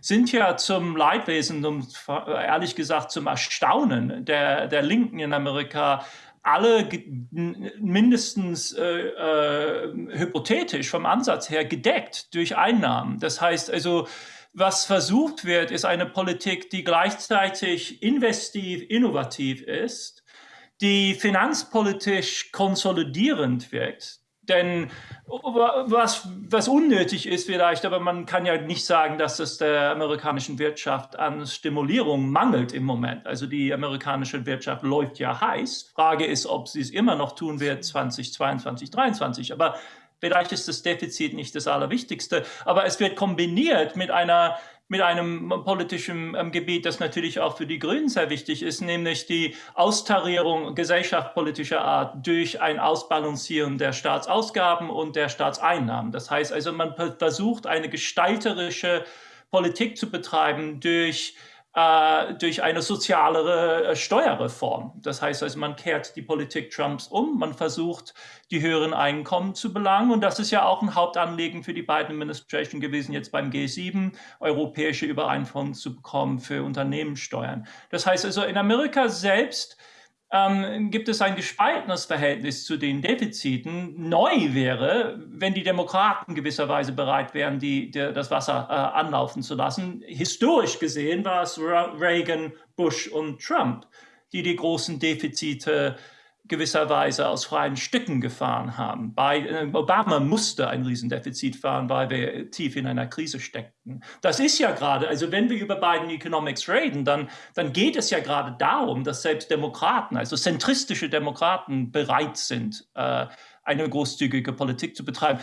sind ja zum Leidwesen und ehrlich gesagt zum Erstaunen der, der Linken in Amerika alle mindestens äh, äh, hypothetisch vom Ansatz her gedeckt durch Einnahmen. Das heißt also, was versucht wird, ist eine Politik, die gleichzeitig investiv, innovativ ist, die finanzpolitisch konsolidierend wirkt, denn was, was unnötig ist vielleicht, aber man kann ja nicht sagen, dass es der amerikanischen Wirtschaft an Stimulierung mangelt im Moment. Also die amerikanische Wirtschaft läuft ja heiß. Frage ist, ob sie es immer noch tun wird 2022, 2023. Aber vielleicht ist das Defizit nicht das Allerwichtigste. Aber es wird kombiniert mit einer mit einem politischen ähm, Gebiet, das natürlich auch für die Grünen sehr wichtig ist, nämlich die Austarierung gesellschaftspolitischer Art durch ein Ausbalancieren der Staatsausgaben und der Staatseinnahmen. Das heißt also, man versucht eine gestalterische Politik zu betreiben durch äh, durch eine sozialere äh, Steuerreform. Das heißt also, man kehrt die Politik Trumps um, man versucht, die höheren Einkommen zu belangen. Und das ist ja auch ein Hauptanliegen für die Biden Administration gewesen, jetzt beim G7 europäische Übereinkommen zu bekommen für Unternehmenssteuern. Das heißt also, in Amerika selbst ähm, gibt es ein gespaltenes Verhältnis zu den Defiziten. Neu wäre, wenn die Demokraten gewisserweise bereit wären, die, die das Wasser äh, anlaufen zu lassen. Historisch gesehen war es Reagan, Bush und Trump, die die großen Defizite gewisserweise aus freien Stücken gefahren haben. Bei, äh, Obama musste ein Riesendefizit fahren, weil wir tief in einer Krise steckten. Das ist ja gerade, also wenn wir über Biden Economics reden, dann, dann geht es ja gerade darum, dass selbst Demokraten, also zentristische Demokraten bereit sind, äh, eine großzügige Politik zu betreiben.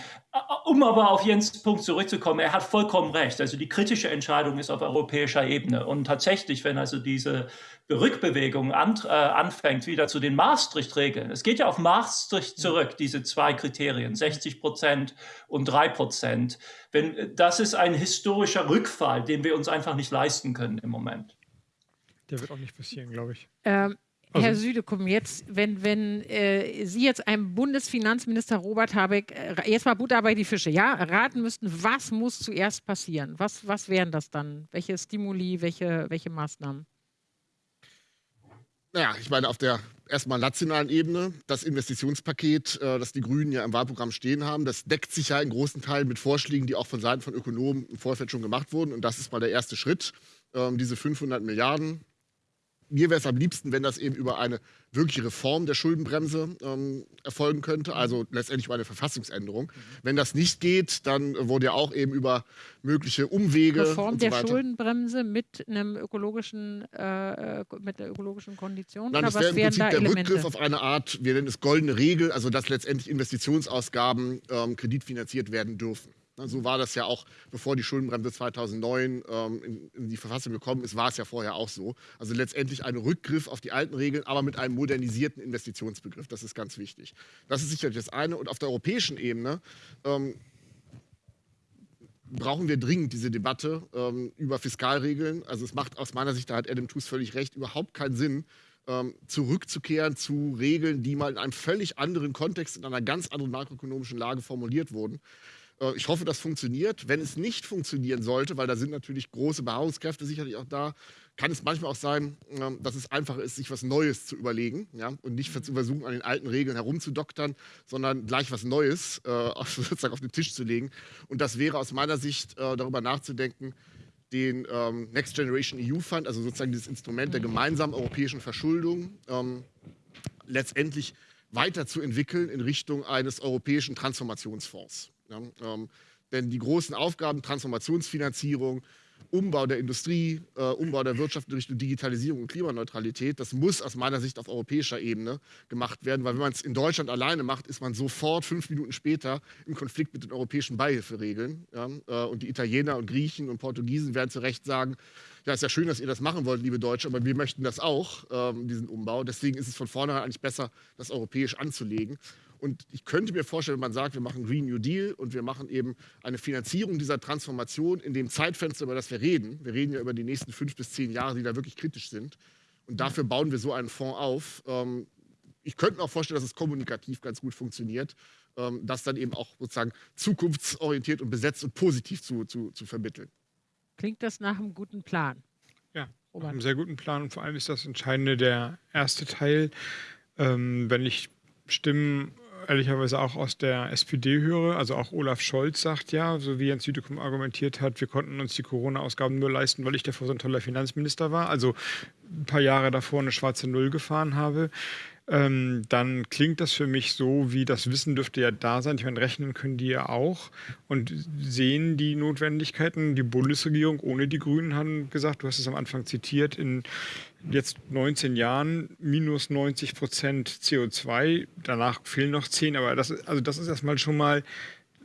Um aber auf Jens Punkt zurückzukommen, er hat vollkommen recht. Also die kritische Entscheidung ist auf europäischer Ebene. Und tatsächlich, wenn also diese Rückbewegung an, äh, anfängt, wieder zu den Maastricht-Regeln, es geht ja auf Maastricht zurück, diese zwei Kriterien, 60 Prozent und 3 Prozent. Wenn, das ist ein historischer Rückfall, den wir uns einfach nicht leisten können im Moment. Der wird auch nicht passieren, glaube ich. Ähm, also, Herr Südekum, jetzt, wenn, wenn äh, Sie jetzt einem Bundesfinanzminister Robert Habeck, äh, jetzt mal Butter bei die Fische, ja, raten müssten, was muss zuerst passieren? Was, was wären das dann? Welche Stimuli, welche, welche Maßnahmen? Naja, ich meine, auf der erstmal nationalen Ebene, das Investitionspaket, äh, das die Grünen ja im Wahlprogramm stehen haben, das deckt sich ja in großen Teilen mit Vorschlägen, die auch von Seiten von Ökonomen im Vorfeld schon gemacht wurden. Und das ist mal der erste Schritt. Ähm, diese 500 Milliarden, mir wäre es am liebsten, wenn das eben über eine wirkliche Reform der Schuldenbremse ähm, erfolgen könnte, also letztendlich über eine Verfassungsänderung. Mhm. Wenn das nicht geht, dann wurde ja auch eben über mögliche Umwege. Reform der so Schuldenbremse mit einem ökologischen, äh, mit einer ökologischen Kondition? Nein, das wäre im Prinzip der Elemente? Rückgriff auf eine Art, wir nennen es goldene Regel, also dass letztendlich Investitionsausgaben ähm, kreditfinanziert werden dürfen. So war das ja auch, bevor die Schuldenbremse 2009 ähm, in, in, die Verfassung gekommen ist, war es ja vorher auch so. Also letztendlich ein Rückgriff auf die alten Regeln, aber mit einem modernisierten Investitionsbegriff. Das ist ganz wichtig. Das ist sicherlich das eine. Und auf der europäischen Ebene ähm, brauchen wir dringend diese Debatte ähm, über Fiskalregeln. Also es macht aus meiner Sicht, da hat Adam Tooze völlig recht, überhaupt keinen Sinn, ähm, zurückzukehren zu Regeln, die mal in einem völlig anderen Kontext, in einer ganz anderen makroökonomischen Lage formuliert wurden. Äh, ich hoffe, das funktioniert. Wenn es nicht funktionieren sollte, weil da sind natürlich große Beharrungskräfte sicherlich auch da, kann es manchmal auch sein, ähm, dass es einfacher ist, sich was Neues zu überlegen ja? und nicht zu versuchen, an den alten Regeln herumzudoktern, sondern gleich was Neues äh, sozusagen auf den Tisch zu legen. Und das wäre aus meiner Sicht äh, darüber nachzudenken, den ähm, Next Generation EU Fund, also sozusagen dieses Instrument der gemeinsamen europäischen Verschuldung, ähm, letztendlich weiterzuentwickeln in Richtung eines europäischen Transformationsfonds. Ja, ähm, denn die großen Aufgaben, Transformationsfinanzierung, Umbau der Industrie, äh, Umbau der Wirtschaft in Richtung Digitalisierung und Klimaneutralität, das muss aus meiner Sicht auf europäischer Ebene gemacht werden, weil wenn man es in Deutschland alleine macht, ist man sofort fünf Minuten später im Konflikt mit den europäischen Beihilferegeln. Ja? Äh, und die Italiener und Griechen und Portugiesen werden zu Recht sagen, ja, ist ja schön, dass ihr das machen wollt, liebe Deutsche, aber wir möchten das auch, ähm, diesen Umbau. Deswegen ist es von vornherein eigentlich besser, das europäisch anzulegen. Und ich könnte mir vorstellen, wenn man sagt, wir machen Green New Deal und wir machen eben eine Finanzierung dieser Transformation in dem Zeitfenster, über das wir reden. Wir reden ja über die nächsten fünf bis zehn Jahre, die da wirklich kritisch sind. Und dafür bauen wir so einen Fonds auf. Ähm, ich könnte mir auch vorstellen, dass es kommunikativ ganz gut funktioniert, ähm, das dann eben auch sozusagen zukunftsorientiert und besetzt und positiv zu, zu, zu vermitteln. Klingt das nach einem guten Plan? Ja, nach einem sehr guten Plan. Und vor allem ist das Entscheidende der erste Teil. Ähm, wenn ich Stimmen ehrlicherweise auch aus der SPD höre. Also auch Olaf Scholz sagt ja, so wie Jens Südekum argumentiert hat, wir konnten uns die Corona-Ausgaben nur leisten, weil ich davor so ein toller Finanzminister war. Also ein paar Jahre davor eine schwarze Null gefahren habe. Ähm, dann klingt das für mich so, wie das Wissen dürfte ja da sein. Ich meine, rechnen können die ja auch und sehen die Notwendigkeiten. Die Bundesregierung ohne die Grünen haben gesagt, du hast es am Anfang zitiert, in jetzt 19 Jahren minus 90 Prozent CO2. Danach fehlen noch 10, aber das, also das ist erstmal schon mal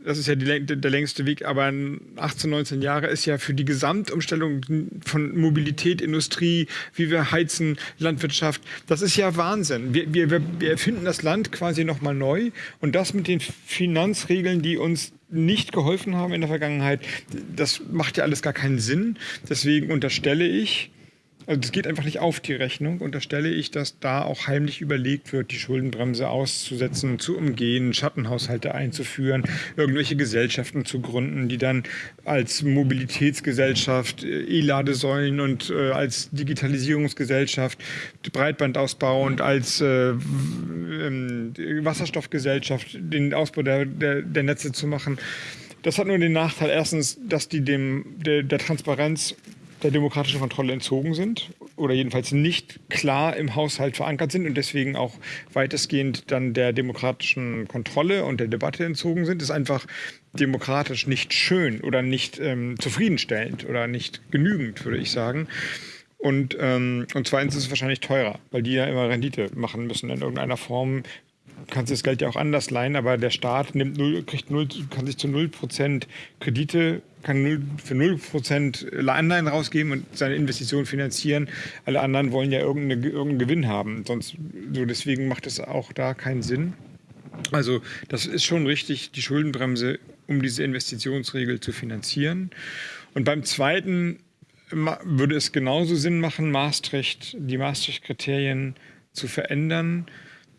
das ist ja die, der längste Weg, aber 18, 19 Jahre ist ja für die Gesamtumstellung von Mobilität, Industrie, wie wir heizen, Landwirtschaft, das ist ja Wahnsinn. Wir, wir, wir erfinden das Land quasi nochmal neu und das mit den Finanzregeln, die uns nicht geholfen haben in der Vergangenheit, das macht ja alles gar keinen Sinn. Deswegen unterstelle ich, Also es geht einfach nicht auf die Rechnung. Und da stelle ich, dass da auch heimlich überlegt wird, die Schuldenbremse auszusetzen, zu umgehen, Schattenhaushalte einzuführen, irgendwelche Gesellschaften zu gründen, die dann als Mobilitätsgesellschaft, äh, E-Ladesäulen und äh, als Digitalisierungsgesellschaft, Breitbandausbau und als äh, äh, Wasserstoffgesellschaft den Ausbau der, der, der Netze zu machen. Das hat nur den Nachteil, erstens, dass die dem, der, der Transparenz der demokratischen Kontrolle entzogen sind oder jedenfalls nicht klar im Haushalt verankert sind und deswegen auch weitestgehend dann der demokratischen Kontrolle und der Debatte entzogen sind, ist einfach demokratisch nicht schön oder nicht ähm, zufriedenstellend oder nicht genügend, würde ich sagen. Und, ähm, und zweitens ist es wahrscheinlich teurer, weil die ja immer Rendite machen müssen in irgendeiner Form. Du kannst das Geld ja auch anders leihen, aber der Staat nimmt 0, kriegt 0, kann sich zu 0% Kredite kann 0, für 0% Anleihen rausgeben und seine Investition finanzieren. Alle anderen wollen ja irgendeinen Gewinn haben. Sonst, so deswegen macht es auch da keinen Sinn. Also das ist schon richtig, die Schuldenbremse, um diese Investitionsregel zu finanzieren. Und beim zweiten würde es genauso Sinn machen, Maastricht, die Maastricht-Kriterien zu verändern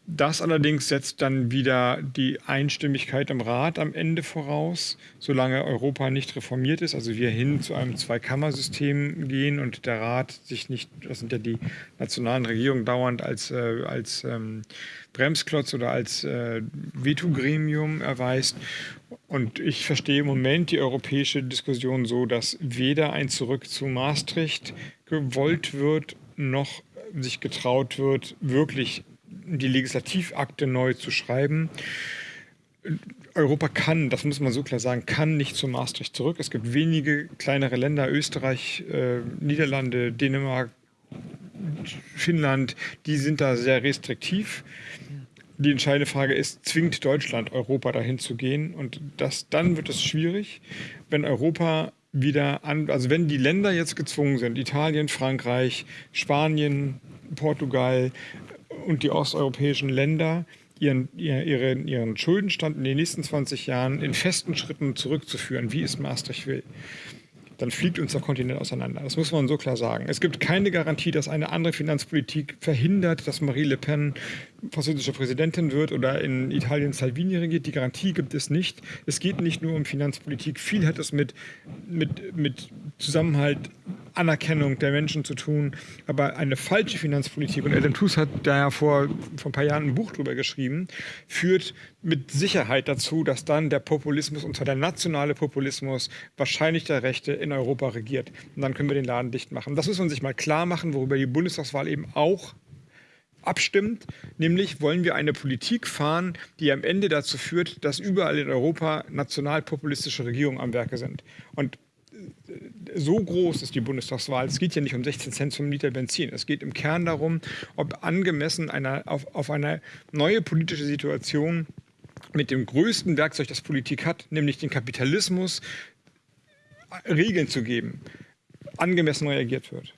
das allerdings setzt dann wieder die Einstimmigkeit im Rat am Ende voraus, solange Europa nicht reformiert ist, also wir hin zu einem Zweikammersystem gehen und der Rat sich nicht, das sind ja die nationalen Regierungen dauernd als, äh, als ähm, Bremsklotz oder als äh, Vetogremium erweist. Und ich verstehe im Moment die europäische Diskussion so, dass weder ein Zurück zu Maastricht gewollt wird, noch sich getraut wird, wirklich die Legislativakte neu zu schreiben. Europa kann, das muss man so klar sagen, kann nicht zu Maastricht zurück. Es gibt wenige kleinere Länder, Österreich, äh, Niederlande, Dänemark, Finnland, die sind da sehr restriktiv. Die entscheidende Frage ist, zwingt Deutschland Europa dahin zu gehen? Und das, dann wird es schwierig, wenn Europa wieder an, also wenn die Länder jetzt gezwungen sind, Italien, Frankreich, Spanien, Portugal, und die osteuropäischen Länder ihren, ihren, ihren Schuldenstand in den nächsten 20 Jahren in festen Schritten zurückzuführen, wie es Maastricht will dann fliegt uns der Kontinent auseinander. Das muss man so klar sagen. Es gibt keine Garantie, dass eine andere Finanzpolitik verhindert, dass Marie Le Pen französische Präsidentin wird oder in Italien Salvini regiert. Die Garantie gibt es nicht. Es geht nicht nur um Finanzpolitik. Viel hat es mit, mit, mit Zusammenhalt Anerkennung der Menschen zu tun. Aber eine falsche Finanzpolitik, und Adam Tooze hat da ja vor, vor ein paar Jahren ein Buch drüber geschrieben, führt mit Sicherheit dazu, dass dann der Populismus, und zwar der nationale Populismus, wahrscheinlich der Rechte in Europa regiert. Und dann können wir den Laden dicht machen. Das muss man sich mal klar machen, worüber die Bundestagswahl eben auch abstimmt, nämlich wollen wir eine Politik fahren, die am Ende dazu führt, dass überall in Europa nationalpopulistische Regierungen am Werke sind. Und so groß ist die Bundestagswahl. Es geht ja nicht um 16 Cent zum Liter Benzin. Es geht im Kern darum, ob angemessen einer, auf, auf eine neue politische Situation mit dem größten Werkzeug, das Politik hat, nämlich den Kapitalismus, Regeln zu geben, angemessen reagiert wird.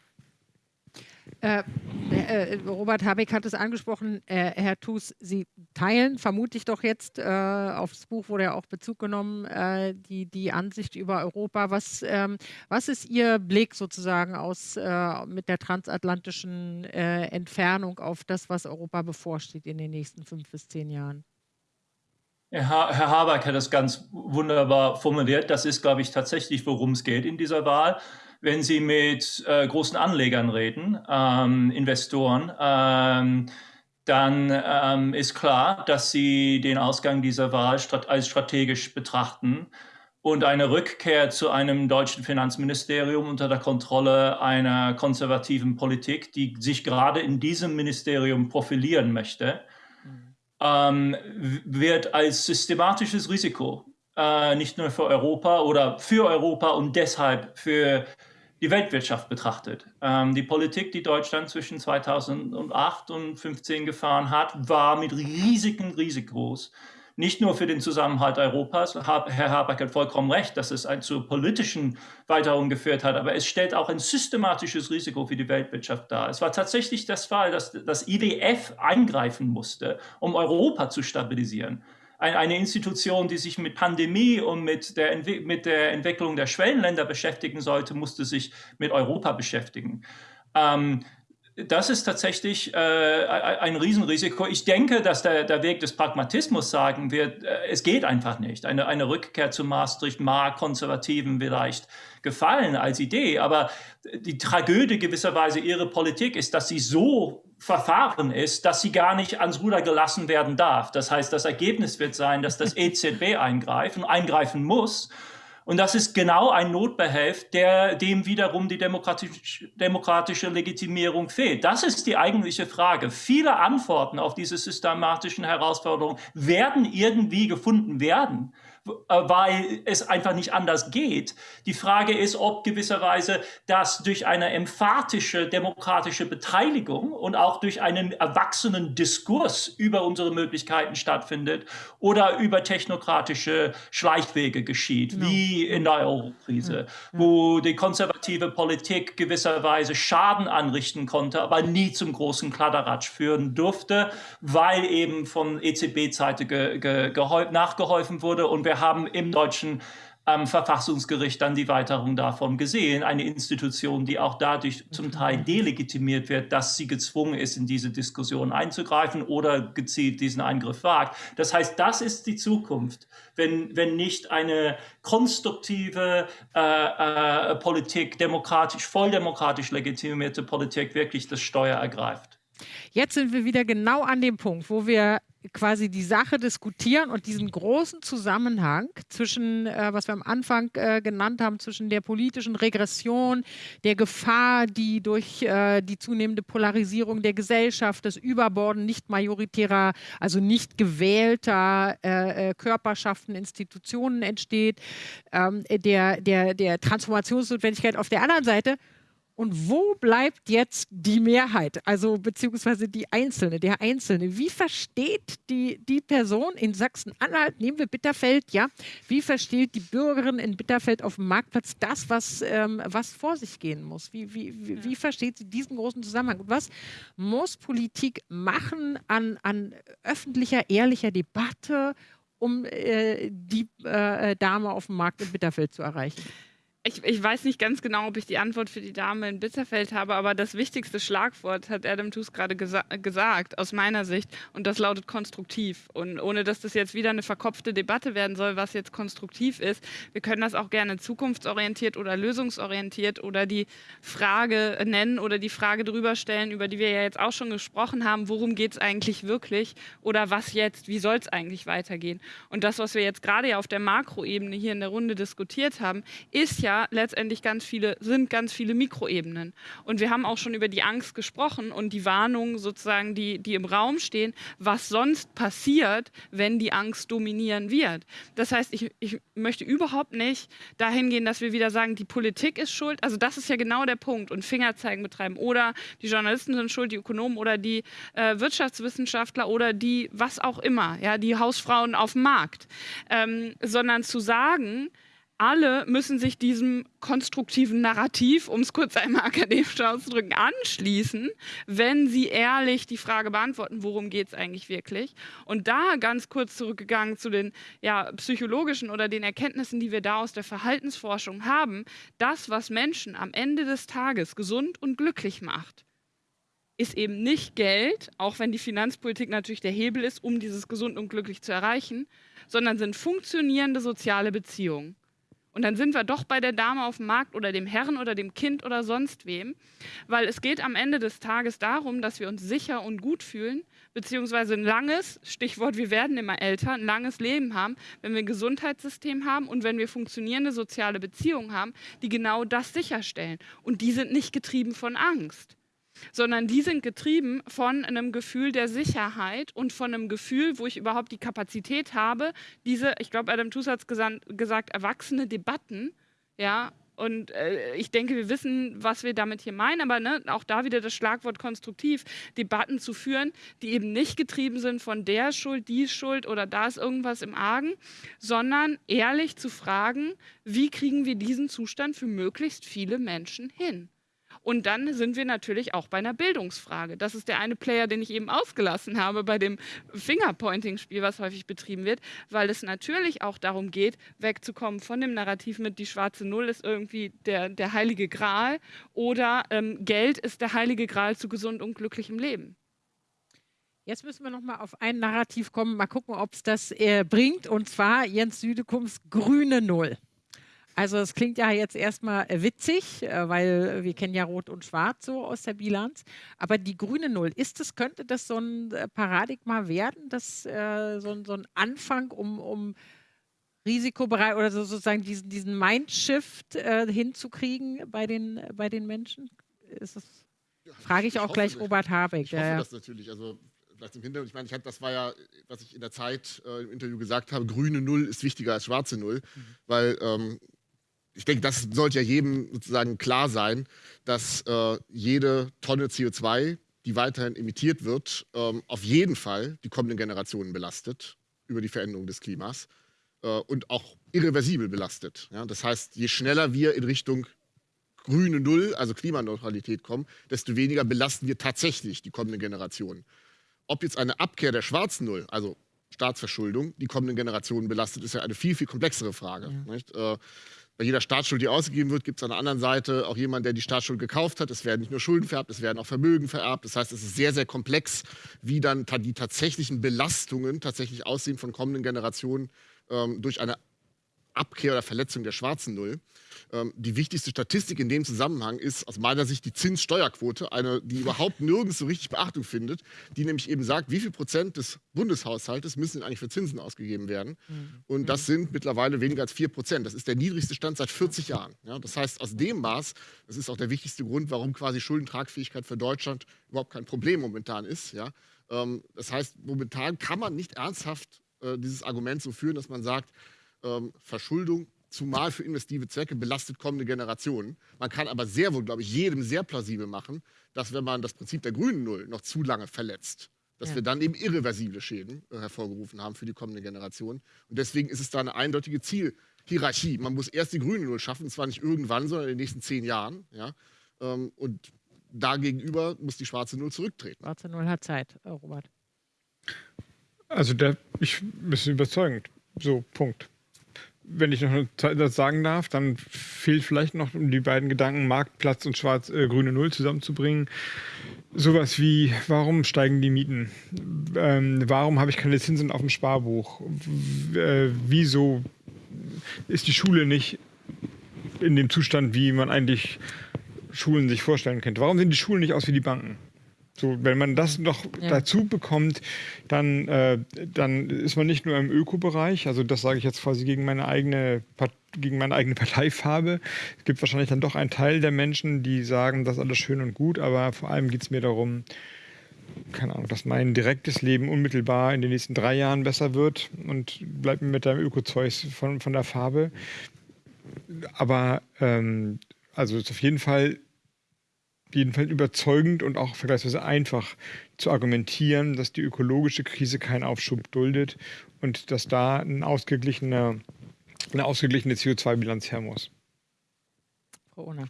Äh, äh, Robert Habeck hat es angesprochen, äh, Herr Thus, Sie teilen vermutlich doch jetzt, äh, aufs Buch wurde ja auch Bezug genommen, äh, die, die Ansicht über Europa. Was, ähm, was ist Ihr Blick sozusagen aus, äh, mit der transatlantischen Entfernung auf das, was Europa bevorsteht in den nächsten fünf bis zehn Jahren? Herr, Habeck hat das ganz wunderbar formuliert. Das ist, glaube ich, tatsächlich, worum es geht in dieser Wahl wenn Sie mit äh, großen Anlegern reden, ähm, Investoren, ähm, dann ähm, ist klar, dass Sie den Ausgang dieser Wahl strat als strategisch betrachten und eine Rückkehr zu einem deutschen Finanzministerium unter der Kontrolle einer konservativen Politik, die sich gerade in diesem Ministerium profilieren möchte, ähm, wird als systematisches Risiko äh, nicht nur für Europa oder für Europa und deshalb für die Weltwirtschaft betrachtet. Ähm, die Politik, die Deutschland zwischen 2008 und 2015 gefahren hat, war mit Risiken riesig groß. Nicht nur für den Zusammenhalt Europas, Herr Habeck hat vollkommen recht, dass es zur politischen Weiterung geführt hat, aber es stellt auch ein systematisches Risiko für die Weltwirtschaft dar. Es war tatsächlich das Fall, dass das IWF eingreifen musste, um Europa zu stabilisieren eine Institution, die sich mit Pandemie und mit der, mit der Entwicklung der Schwellenländer beschäftigen sollte, musste sich mit Europa beschäftigen. Ähm, das ist tatsächlich äh, ein Riesenrisiko. Ich denke, dass der, der Weg des Pragmatismus sagen wird, äh, es geht einfach nicht. Eine, eine Rückkehr zu Maastricht mag Konservativen vielleicht gefallen als Idee, aber die Tragödie gewisserweise ihrer Politik ist, dass sie so verfahren ist, dass sie gar nicht ans Ruder gelassen werden darf. Das heißt, das Ergebnis wird sein, dass das EZB eingreifen, eingreifen muss und das ist genau ein Notbehelf, der, dem wiederum die demokratisch, demokratische Legitimierung fehlt. Das ist die eigentliche Frage. Viele Antworten auf diese systematischen Herausforderungen werden irgendwie gefunden werden. Äh, weil es einfach nicht anders geht. Die Frage ist, ob gewisserweise das durch eine emphatische demokratische Beteiligung und auch durch einen erwachsenen Diskurs über unsere Möglichkeiten stattfindet oder über technokratische Schleichwege geschieht, no. wie in der Eurokrise, ja. wo die konservative Politik gewisserweise Schaden anrichten konnte, aber nie zum großen Kladderadatsch führen durfte, weil eben von EZB-Seite ge, ge, nachgeholfen wurde und wir haben im deutschen ähm, Verfassungsgericht dann die Weiterung davon gesehen. Eine Institution, die auch dadurch zum Teil delegitimiert wird, dass sie gezwungen ist, in diese Diskussion einzugreifen oder gezielt diesen Eingriff wagt. Das heißt, das ist die Zukunft, wenn, wenn nicht eine konstruktive äh, äh, Politik, demokratisch, volldemokratisch legitimierte Politik wirklich das Steuer ergreift. Jetzt sind wir wieder genau an dem Punkt, wo wir quasi die Sache diskutieren und diesen großen Zusammenhang zwischen, äh, was wir am Anfang äh, genannt haben, zwischen der politischen Regression, der Gefahr, die durch äh, die zunehmende Polarisierung der Gesellschaft, das Überborden nicht majoritärer, also nicht gewählter äh, äh, Körperschaften, Institutionen entsteht, ähm, der, der, der Transformationsnotwendigkeit auf der anderen Seite und wo bleibt jetzt die Mehrheit, also beziehungsweise die Einzelne, der Einzelne? Wie versteht die, die Person in Sachsen-Anhalt, nehmen wir Bitterfeld, ja, wie versteht die Bürgerin in Bitterfeld auf dem Marktplatz das, was, ähm, was vor sich gehen muss? Wie, wie, wie, wie, versteht sie diesen großen Zusammenhang? Und was muss Politik machen an, an öffentlicher, ehrlicher Debatte, um äh, die äh, Dame auf dem Markt in Bitterfeld zu erreichen? Ich, ich, weiß nicht ganz genau, ob ich die Antwort für die Dame in Bitterfeld habe, aber das wichtigste Schlagwort hat Adam Tooze gerade gesa gesagt, aus meiner Sicht, und das lautet konstruktiv. Und ohne dass das jetzt wieder eine verkopfte Debatte werden soll, was jetzt konstruktiv ist, wir können das auch gerne zukunftsorientiert oder lösungsorientiert oder die Frage nennen oder die Frage drüber stellen, über die wir ja jetzt auch schon gesprochen haben, worum geht es eigentlich wirklich oder was jetzt, wie soll es eigentlich weitergehen. Und das, was wir jetzt gerade ja auf der Makroebene hier in der Runde diskutiert haben, ist ja letztendlich ganz viele, sind ganz viele Mikroebenen. Und wir haben auch schon über die Angst gesprochen und die Warnungen sozusagen, die, die im Raum stehen, was sonst passiert, wenn die Angst dominieren wird. Das heißt, ich, ich möchte überhaupt nicht dahin gehen, dass wir wieder sagen, die Politik ist schuld. Also das ist ja genau der Punkt und Fingerzeigen betreiben. Oder die Journalisten sind schuld, die Ökonomen oder die äh, Wirtschaftswissenschaftler oder die was auch immer, ja, die Hausfrauen auf dem Markt. Ähm, sondern zu sagen, alle müssen sich diesem konstruktiven Narrativ, um es kurz einmal akademisch auszudrücken, anschließen, wenn sie ehrlich die Frage beantworten, worum geht es eigentlich wirklich. Und da ganz kurz zurückgegangen zu den ja, psychologischen oder den Erkenntnissen, die wir da aus der Verhaltensforschung haben, das, was Menschen am Ende des Tages gesund und glücklich macht, ist eben nicht Geld, auch wenn die Finanzpolitik natürlich der Hebel ist, um dieses gesund und glücklich zu erreichen, sondern sind funktionierende soziale Beziehungen. Und dann sind wir doch bei der Dame auf dem Markt oder dem Herrn oder dem Kind oder sonst wem, weil es geht am Ende des Tages darum, dass wir uns sicher und gut fühlen, beziehungsweise ein langes, Stichwort, wir werden immer älter, ein langes Leben haben, wenn wir ein Gesundheitssystem haben und wenn wir funktionierende soziale Beziehungen haben, die genau das sicherstellen. Und die sind nicht getrieben von Angst sondern die sind getrieben von einem Gefühl der Sicherheit und von einem Gefühl, wo ich überhaupt die Kapazität habe, diese, ich glaube, Adam Tooze hat es gesagt, erwachsene Debatten, ja, und äh, ich denke, wir wissen, was wir damit hier meinen, aber ne, auch da wieder das Schlagwort konstruktiv, Debatten zu führen, die eben nicht getrieben sind von der Schuld, die Schuld oder da ist irgendwas im Argen, sondern ehrlich zu fragen, wie kriegen wir diesen Zustand für möglichst viele Menschen hin? Und dann sind wir natürlich auch bei einer Bildungsfrage. Das ist der eine Player, den ich eben ausgelassen habe bei dem Fingerpointing-Spiel, was häufig betrieben wird, weil es natürlich auch darum geht, wegzukommen von dem Narrativ mit die schwarze Null ist irgendwie der, der heilige Gral oder ähm, Geld ist der heilige Gral zu gesund und glücklichem Leben. Jetzt müssen wir noch mal auf ein Narrativ kommen, mal gucken, ob es das äh, bringt, und zwar Jens Südekums grüne Null. Also es klingt ja jetzt erstmal äh, witzig, äh, weil wir kennen ja Rot und Schwarz so aus der Bilanz. Aber die grüne Null, ist das, könnte das so ein äh, Paradigma werden, das, äh, so, so, ein Anfang, um, um risikobereit oder so, sozusagen diesen, diesen Mindshift äh, hinzukriegen bei den, bei den Menschen? Ist das, frage ich, ich auch gleich Robert Habeck. Ich hoffe ja, das natürlich. Also vielleicht im Hintergrund, ich meine, ich hab, das war ja, was ich in der Zeit äh, im Interview gesagt habe, grüne Null ist wichtiger als schwarze Null, mhm. weil ähm, ich denke, das sollte ja jedem sozusagen klar sein, dass äh, jede Tonne CO2, die weiterhin emittiert wird, ähm, auf jeden Fall die kommenden Generationen belastet über die Veränderung des Klimas äh, und auch irreversibel belastet. Ja? Das heißt, je schneller wir in Richtung grüne Null, also Klimaneutralität kommen, desto weniger belasten wir tatsächlich die kommenden Generationen. Ob jetzt eine Abkehr der schwarzen Null, also Staatsverschuldung, die kommenden Generationen belastet, ist ja eine viel, viel komplexere Frage. Ja. Äh, bei jeder Staatsschuld, die ausgegeben wird, gibt es an der anderen Seite auch jemanden, der die Staatsschuld gekauft hat. Es werden nicht nur Schulden vererbt, es werden auch Vermögen vererbt. Das heißt, es ist sehr, sehr komplex, wie dann die tatsächlichen Belastungen tatsächlich aussehen von kommenden Generationen ähm, durch eine Abkehr oder Verletzung der schwarzen Null. Ähm, die wichtigste Statistik in dem Zusammenhang ist aus meiner Sicht die Zinssteuerquote, eine, die überhaupt nirgends so richtig Beachtung findet, die nämlich eben sagt, wie viel Prozent des Bundeshaushaltes müssen eigentlich für Zinsen ausgegeben werden. Mhm. Und das sind mittlerweile weniger als vier Prozent. Das ist der niedrigste Stand seit 40 Jahren. Ja, das heißt, aus dem Maß, das ist auch der wichtigste Grund, warum quasi Schuldentragfähigkeit für Deutschland überhaupt kein Problem momentan ist. Ja, ähm, das heißt, momentan kann man nicht ernsthaft äh, dieses Argument so führen, dass man sagt, ähm, Verschuldung zumal für investive Zwecke, belastet kommende Generationen. Man kann aber sehr wohl, glaube ich, jedem sehr plausibel machen, dass wenn man das Prinzip der grünen Null noch zu lange verletzt, dass ja. wir dann eben irreversible Schäden äh, hervorgerufen haben für die kommende Generation. Und deswegen ist es da eine eindeutige Zielhierarchie. Man muss erst die grüne Null schaffen, und zwar nicht irgendwann, sondern in den nächsten zehn Jahren. Ja? Ähm, und dagegenüber muss die schwarze Null zurücktreten. Schwarze Null hat Zeit, äh, Robert. Also der, ich bin überzeugend. So, Punkt wenn ich noch das sagen darf, dann fehlt vielleicht noch, die beiden Gedanken Marktplatz und schwarz-grüne äh, Null zusammenzubringen, sowas wie, warum steigen die Mieten? Ähm, warum habe ich keine Zinsen auf dem Sparbuch? W äh, wieso ist die Schule nicht in dem Zustand, wie man eigentlich Schulen sich vorstellen könnte? Warum sehen die Schulen nicht aus wie die Banken? So, wenn man das noch ja. dazu bekommt, dann, äh, dann ist man nicht nur im Ökobereich, also das sage ich jetzt quasi gegen meine eigene gegen meine eigene Parteifarbe. Es gibt wahrscheinlich dann doch einen Teil der Menschen, die sagen, das ist alles schön und gut, aber vor allem geht es mir darum, keine Ahnung, dass mein direktes Leben unmittelbar in den nächsten drei Jahren besser wird und bleibt mir mit deinem Ökozeug von, von der Farbe. Aber ähm, also ist auf jeden Fall jedenfalls überzeugend und auch vergleichsweise einfach zu argumentieren, dass die ökologische Krise keinen Aufschub duldet und dass da ein ausgeglichene, eine ausgeglichene CO2-Bilanz her muss.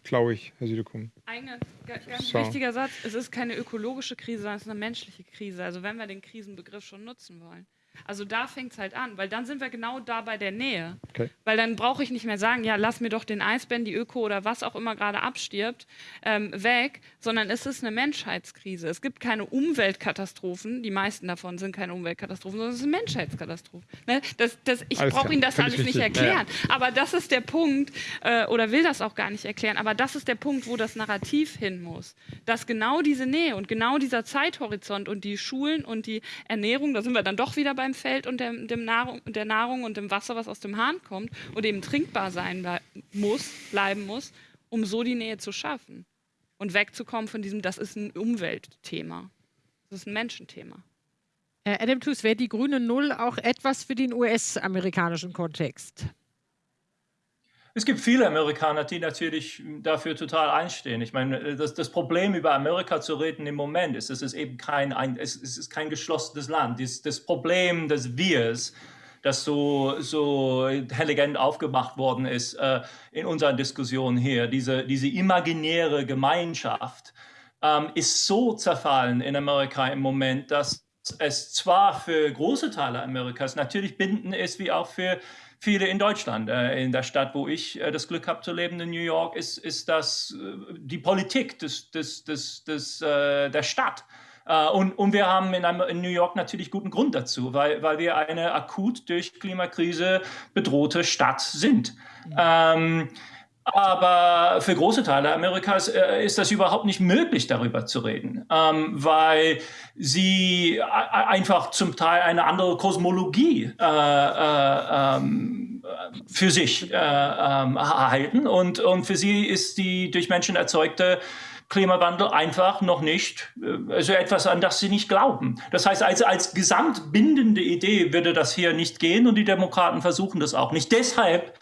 Glaube ich, Herr Südekum. Ein ganz so. wichtiger Satz, es ist keine ökologische Krise, sondern es ist eine menschliche Krise. Also wenn wir den Krisenbegriff schon nutzen wollen. Also da fängt es halt an, weil dann sind wir genau da bei der Nähe. Okay. Weil dann brauche ich nicht mehr sagen, ja, lass mir doch den Eisbären, die Öko oder was auch immer gerade abstirbt, ähm, weg, sondern es ist eine Menschheitskrise. Es gibt keine Umweltkatastrophen, die meisten davon sind keine Umweltkatastrophen, sondern es ist eine Menschheitskatastrophe. Ne? Das, das, ich brauche Ihnen das alles nicht erklären, ja. aber das ist der Punkt, äh, oder will das auch gar nicht erklären, aber das ist der Punkt, wo das Narrativ hin muss. Dass genau diese Nähe und genau dieser Zeithorizont und die Schulen und die Ernährung, da sind wir dann doch wieder beim Feld und der, dem Nahrung, der Nahrung und dem Wasser, was aus dem Hahn kommt und eben trinkbar sein muss, bleiben muss, um so die Nähe zu schaffen und wegzukommen von diesem, das ist ein Umweltthema, das ist ein Menschenthema. Adam Tooze, wäre die grüne Null auch etwas für den US-amerikanischen Kontext? Es gibt viele Amerikaner, die natürlich dafür total einstehen. Ich meine, das, das Problem über Amerika zu reden im Moment ist, es ist eben kein, ein, es, ist kein geschlossenes Land. Das, das Problem des Wirs das so, so intelligent aufgemacht worden ist äh, in unserer Diskussion hier. Diese, diese imaginäre Gemeinschaft ähm, ist so zerfallen in Amerika im Moment, dass es zwar für große Teile Amerikas natürlich bindend ist, wie auch für viele in Deutschland. Äh, in der Stadt, wo ich äh, das Glück habe zu leben, in New York, ist, ist das äh, die Politik des, des, des, des, der Stadt. Und, und wir haben in, einem, in, New York natürlich guten Grund dazu, weil, weil wir eine akut durch Klimakrise bedrohte Stadt sind. Mhm. Ähm, aber für große Teile Amerikas äh, ist das überhaupt nicht möglich, darüber zu reden, ähm, weil sie einfach zum Teil eine andere Kosmologie äh, äh, ähm, für sich äh, ähm, erhalten. Und, und für sie ist die durch Menschen erzeugte Klimawandel einfach noch nicht, also etwas, an das sie nicht glauben. Das heißt, also als gesamtbindende Idee würde das hier nicht gehen und die Demokraten versuchen das auch nicht. Deshalb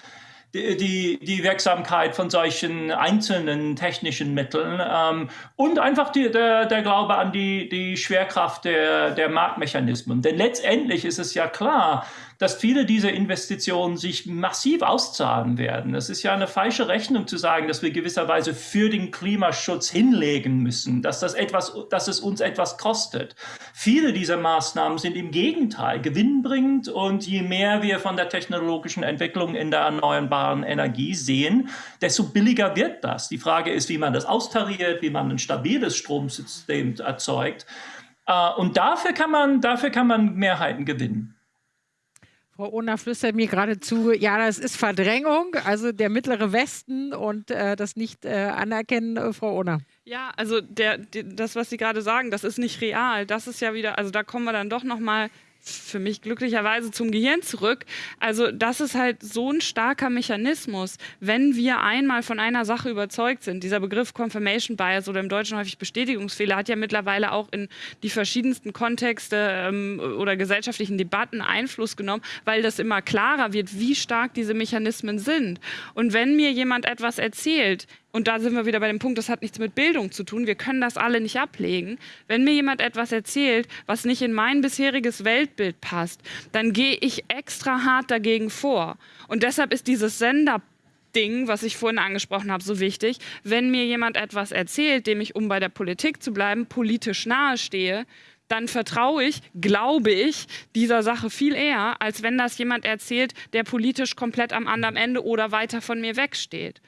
die, die Wirksamkeit von solchen einzelnen technischen Mitteln ähm, und einfach die, der, der Glaube an die, die Schwerkraft der, der Marktmechanismen. Denn letztendlich ist es ja klar, dass viele dieser Investitionen sich massiv auszahlen werden. Es ist ja eine falsche Rechnung zu sagen, dass wir gewisserweise für den Klimaschutz hinlegen müssen, dass, das etwas, dass es uns etwas kostet. Viele dieser Maßnahmen sind im Gegenteil gewinnbringend und je mehr wir von der technologischen Entwicklung in der erneuerbaren Energie sehen, desto billiger wird das. Die Frage ist, wie man das austariert, wie man ein stabiles Stromsystem erzeugt. Äh, und dafür kann man, dafür kann man Mehrheiten gewinnen. Frau Ohner flüstert mir gerade zu, ja, das ist Verdrängung, also der mittlere Westen und äh, das nicht äh, anerkennen, äh, Frau Ohner. Ja, also der, der, das, was Sie gerade sagen, das ist nicht real. Das ist ja wieder, also da kommen wir dann doch nochmal für mich glücklicherweise zum Gehirn zurück. Also das ist halt so ein starker Mechanismus, wenn wir einmal von einer Sache überzeugt sind. Dieser Begriff Confirmation Bias oder im Deutschen häufig Bestätigungsfehler hat ja mittlerweile auch in die verschiedensten Kontexte ähm, oder gesellschaftlichen Debatten Einfluss genommen, weil das immer klarer wird, wie stark diese Mechanismen sind. Und wenn mir jemand etwas erzählt, und da sind wir wieder bei dem Punkt, das hat nichts mit Bildung zu tun. Wir können das alle nicht ablegen. Wenn mir jemand etwas erzählt, was nicht in mein bisheriges Weltbild passt, dann gehe ich extra hart dagegen vor. Und deshalb ist dieses Sender Ding, was ich vorhin angesprochen habe, so wichtig. Wenn mir jemand etwas erzählt, dem ich, um bei der Politik zu bleiben, politisch nahestehe, dann vertraue ich, glaube ich, dieser Sache viel eher, als wenn das jemand erzählt, der politisch komplett am anderen Ende oder weiter von mir wegsteht.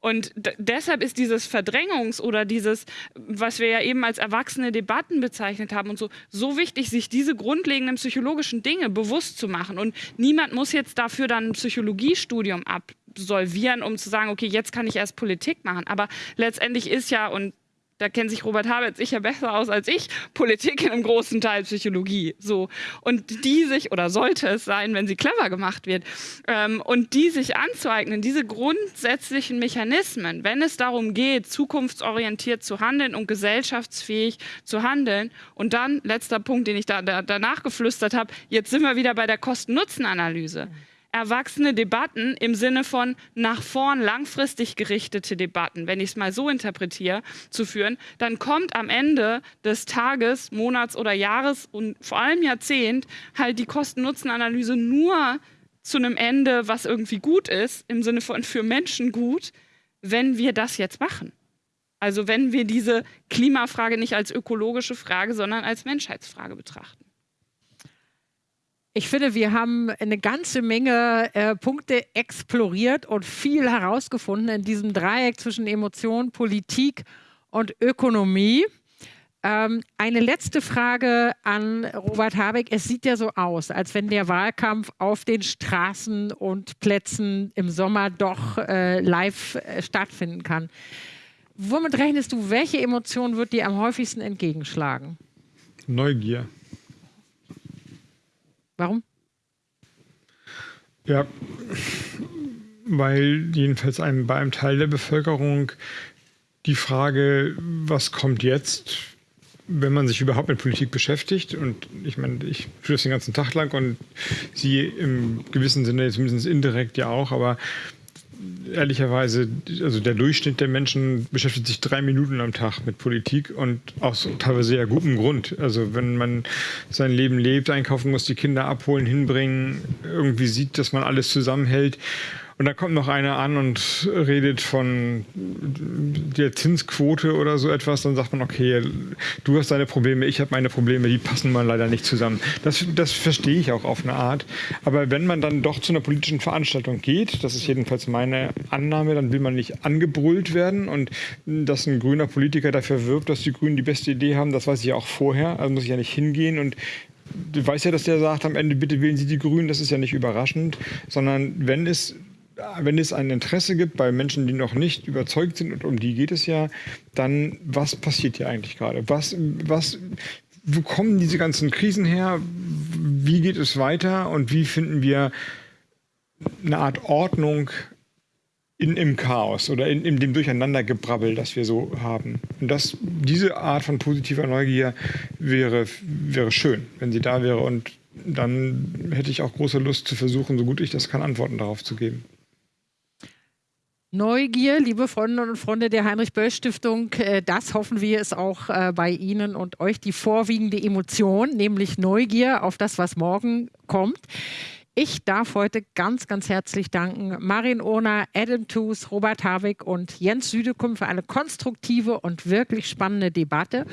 Und deshalb ist dieses Verdrängungs- oder dieses, was wir ja eben als erwachsene Debatten bezeichnet haben und so, so wichtig, sich diese grundlegenden psychologischen Dinge bewusst zu machen. Und niemand muss jetzt dafür dann ein Psychologiestudium absolvieren, um zu sagen, okay, jetzt kann ich erst Politik machen. Aber letztendlich ist ja, und da kennt sich Robert Habeck sicher besser aus als ich, Politik in einem großen Teil Psychologie. So. Und die sich, oder sollte es sein, wenn sie clever gemacht wird, ähm, und die sich anzueignen, diese grundsätzlichen Mechanismen, wenn es darum geht, zukunftsorientiert zu handeln und gesellschaftsfähig zu handeln. Und dann, letzter Punkt, den ich da, da danach geflüstert habe, jetzt sind wir wieder bei der Kosten-Nutzen-Analyse erwachsene Debatten im Sinne von nach vorn langfristig gerichtete Debatten, wenn ich es mal so interpretiere, zu führen, dann kommt am Ende des Tages, Monats oder Jahres und vor allem Jahrzehnt halt die Kosten-Nutzen-Analyse nur zu einem Ende, was irgendwie gut ist, im Sinne von für Menschen gut, wenn wir das jetzt machen. Also wenn wir diese Klimafrage nicht als ökologische Frage, sondern als Menschheitsfrage betrachten. Ich finde, wir haben eine ganze Menge äh, Punkte exploriert und viel herausgefunden in diesem Dreieck zwischen Emotion, Politik und Ökonomie. Ähm, eine letzte Frage an Robert Habeck. Es sieht ja so aus, als wenn der Wahlkampf auf den Straßen und Plätzen im Sommer doch äh, live äh, stattfinden kann. Womit rechnest du, welche Emotion wird dir am häufigsten entgegenschlagen? Neugier. Warum? Ja, weil jedenfalls einem, bei einem Teil der Bevölkerung die Frage, was kommt jetzt, wenn man sich überhaupt mit Politik beschäftigt, und ich meine, ich tue das den ganzen Tag lang und Sie im gewissen Sinne, zumindest indirekt ja auch, aber ehrlicherweise, also der Durchschnitt der Menschen beschäftigt sich drei Minuten am Tag mit Politik und aus teilweise sehr gutem Grund. Also wenn man sein Leben lebt, einkaufen muss, die Kinder abholen, hinbringen, irgendwie sieht, dass man alles zusammenhält und da kommt noch einer an und redet von der Zinsquote oder so etwas. Dann sagt man, okay, du hast deine Probleme, ich habe meine Probleme, die passen mal leider nicht zusammen. Das, das verstehe ich auch auf eine Art. Aber wenn man dann doch zu einer politischen Veranstaltung geht, das ist jedenfalls meine Annahme, dann will man nicht angebrüllt werden. Und dass ein grüner Politiker dafür wirbt, dass die Grünen die beste Idee haben, das weiß ich ja auch vorher. Also muss ich ja nicht hingehen und du weißt ja, dass der sagt am Ende, bitte wählen Sie die Grünen, das ist ja nicht überraschend, sondern wenn es wenn es ein Interesse gibt bei Menschen, die noch nicht überzeugt sind, und um die geht es ja, dann was passiert hier eigentlich gerade? Was, was, wo kommen diese ganzen Krisen her? Wie geht es weiter? Und wie finden wir eine Art Ordnung in, im Chaos oder in, in dem Durcheinandergebrabbel, das wir so haben? Und das, diese Art von positiver Neugier wäre, wäre schön, wenn sie da wäre. Und dann hätte ich auch große Lust zu versuchen, so gut ich das kann, Antworten darauf zu geben. Neugier, liebe Freundinnen und Freunde der Heinrich-Böll-Stiftung, äh, das hoffen wir ist auch äh, bei Ihnen und euch die vorwiegende Emotion, nämlich Neugier auf das, was morgen kommt. Ich darf heute ganz, ganz herzlich danken Marin Ohner, Adam Toos, Robert Havik und Jens Südekum für eine konstruktive und wirklich spannende Debatte.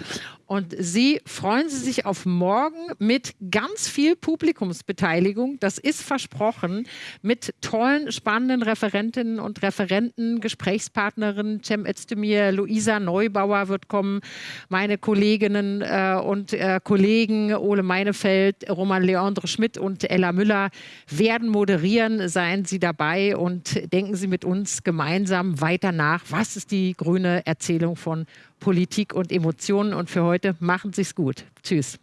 Und Sie freuen Sie sich auf morgen mit ganz viel Publikumsbeteiligung. Das ist versprochen. Mit tollen, spannenden Referentinnen und Referenten, Gesprächspartnerinnen. Cem Özdemir, Luisa Neubauer wird kommen. Meine Kolleginnen äh, und äh, Kollegen Ole Meinefeld, Roman Leandre Schmidt und Ella Müller werden moderieren. Seien Sie dabei und denken Sie mit uns gemeinsam weiter nach. Was ist die grüne Erzählung von Politik und Emotionen. Und für heute machen Sie es gut. Tschüss.